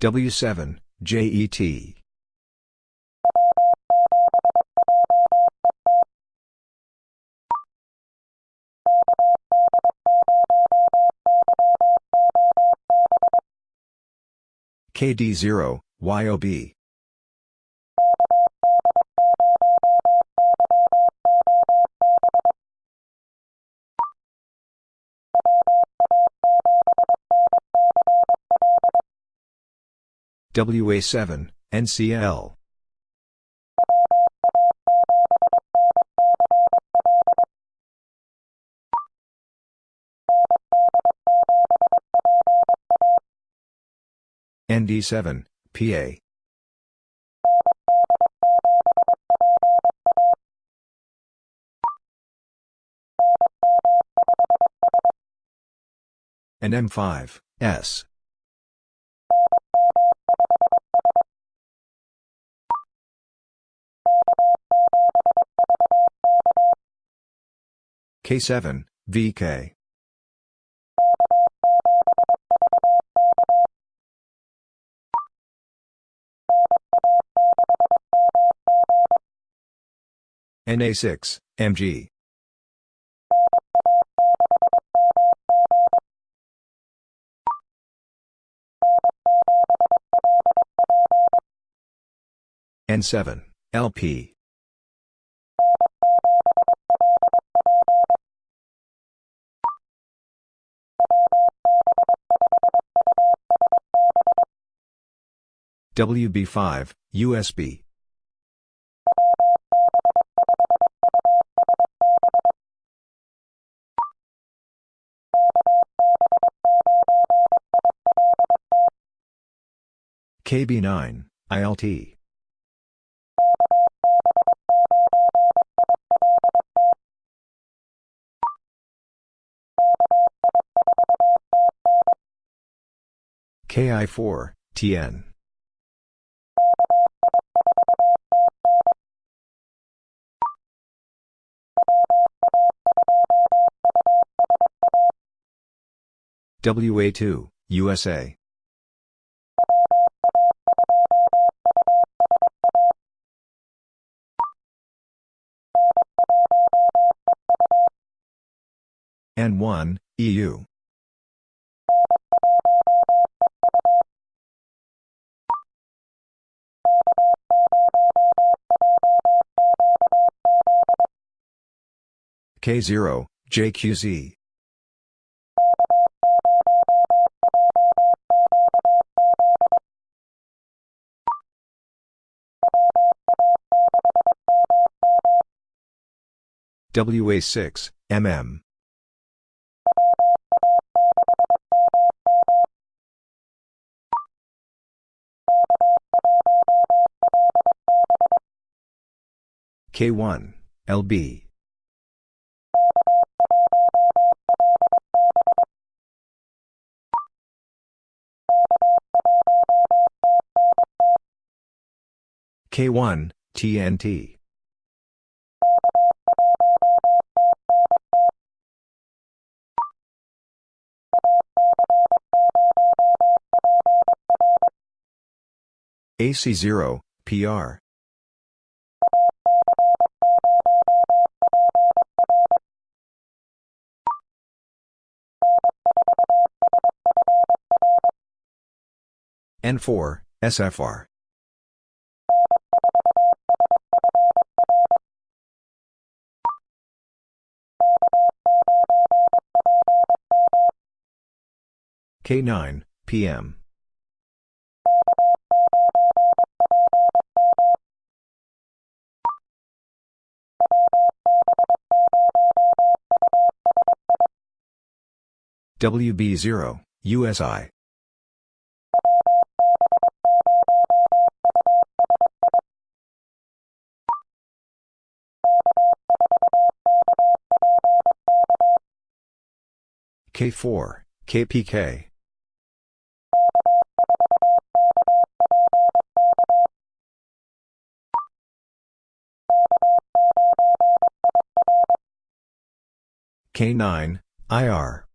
W7, JET. KD0, YOB. WA7, NCL. ND7, PA. NM5, S. K7, VK. NA6, MG. N7, LP. WB5, USB. KB9, ILT. KI4, TN. WA2, USA. N1, EU. K0, JQZ. WA6, MM. K1, LB. K1, TNT. AC0, PR. N4, SFR. K9, PM. WB0, USI. K4, KPK. K9, IR.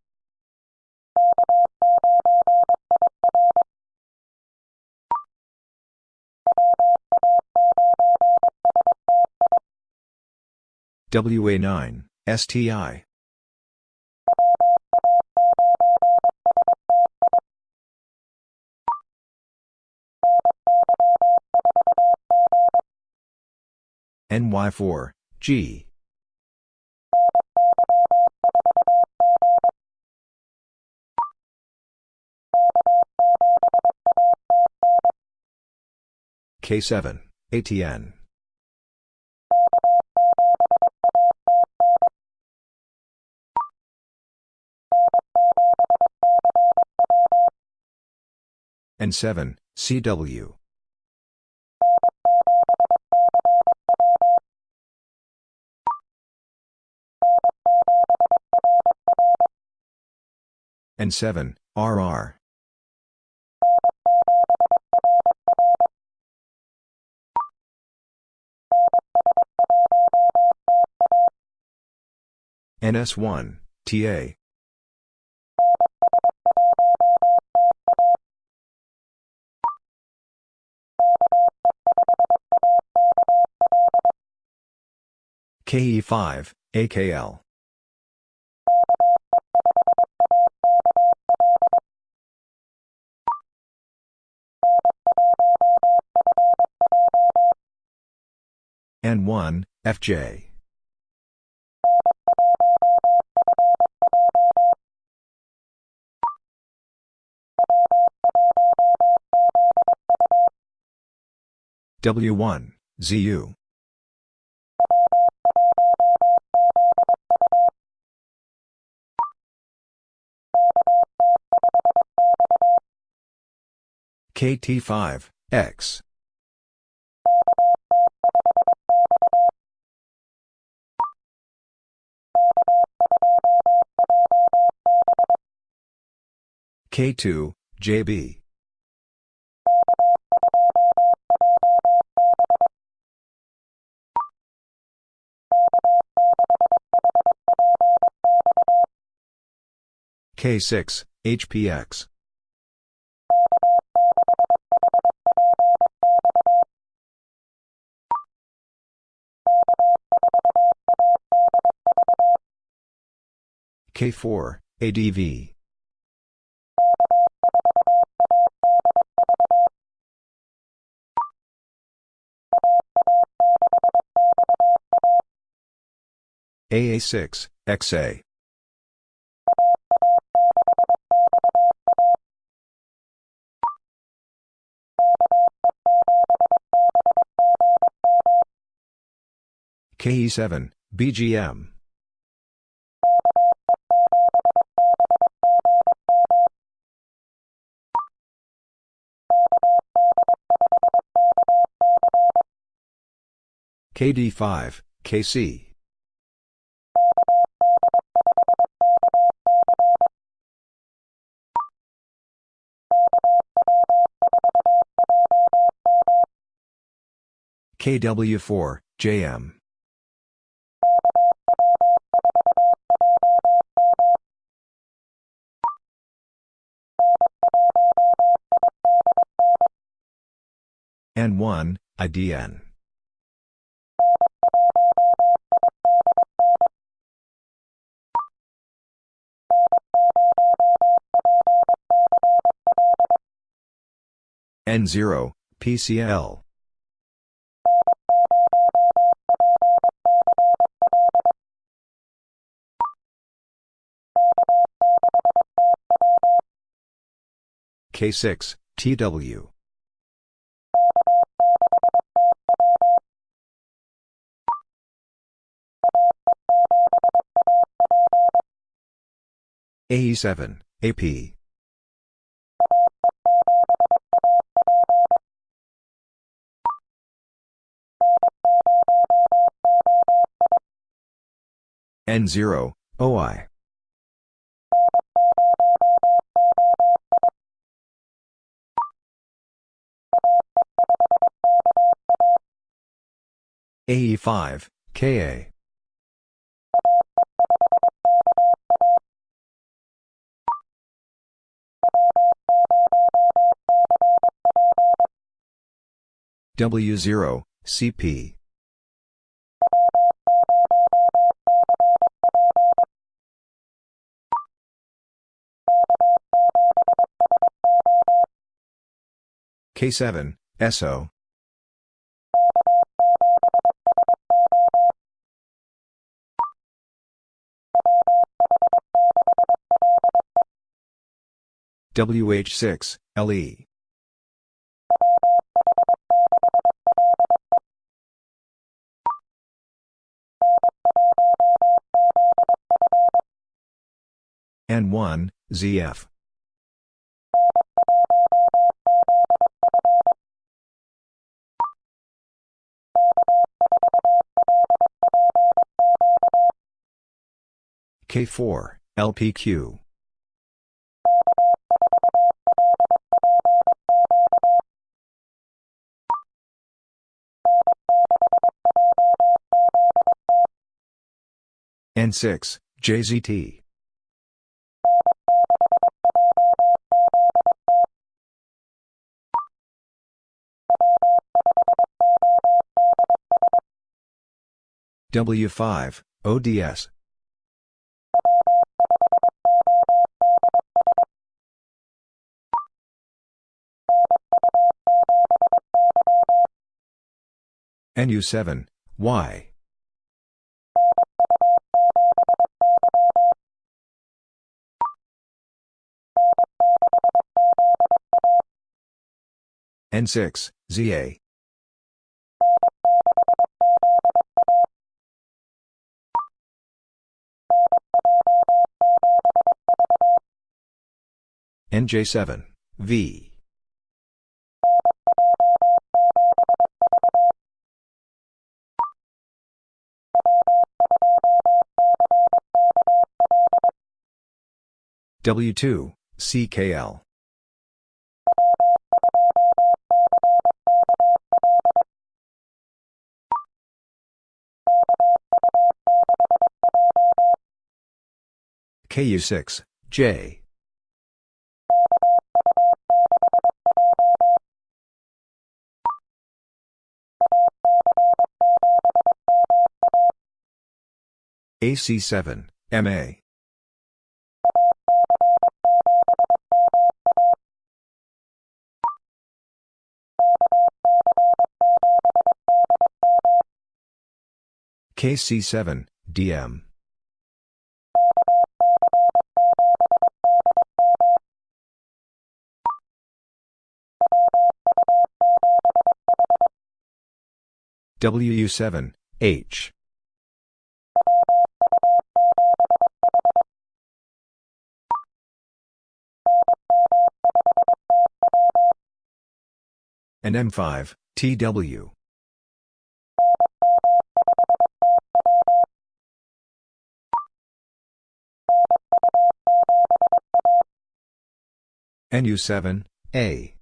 WA9, STI. NY4, G. K7, ATN. N7, CW. N7, RR. NS1, TA. KE5, AKL. N1, FJ. W1, ZU. KT5, X. K2, JB. K6, HPX. K4, ADV. AA6, XA. KE7, BGM. KD5, KC. KW4, JM. N1, IDN. N0, PCL. K6, TW. AE7, AP. N0, OI. AE5, KA. W0, CP. K7, SO. WH6, LE. N1, ZF. K4, LPQ. N6, JZT. W5, ODS. NU7, Y. N6, ZA. NJ7, V. W2, CKL. KU6, J. AC7, MA. KC7, DM. WU7, H. NM5, TW. NU7, A.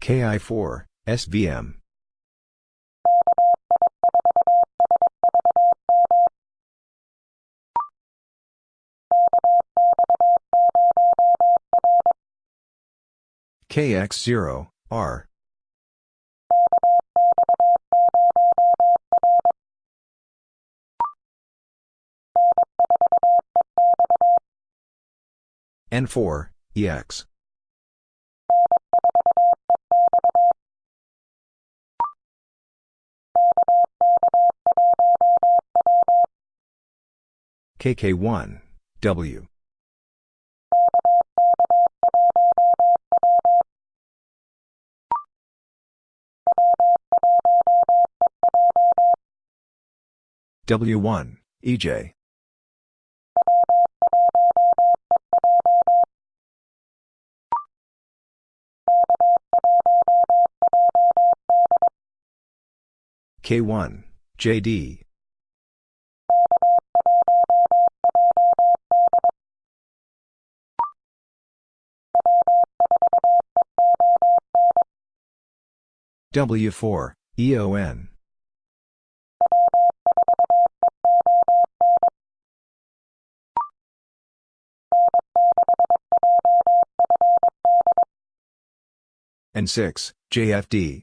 KI4, SVM. KX0, R. N4, EX. KK1, W. W1, EJ. K1, JD. W4, EON. N6, JFD.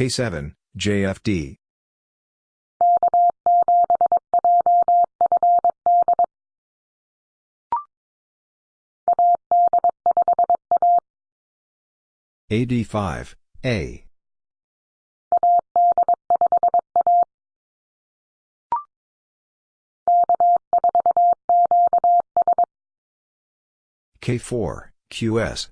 K7, JFD. AD5, A. K4, QS.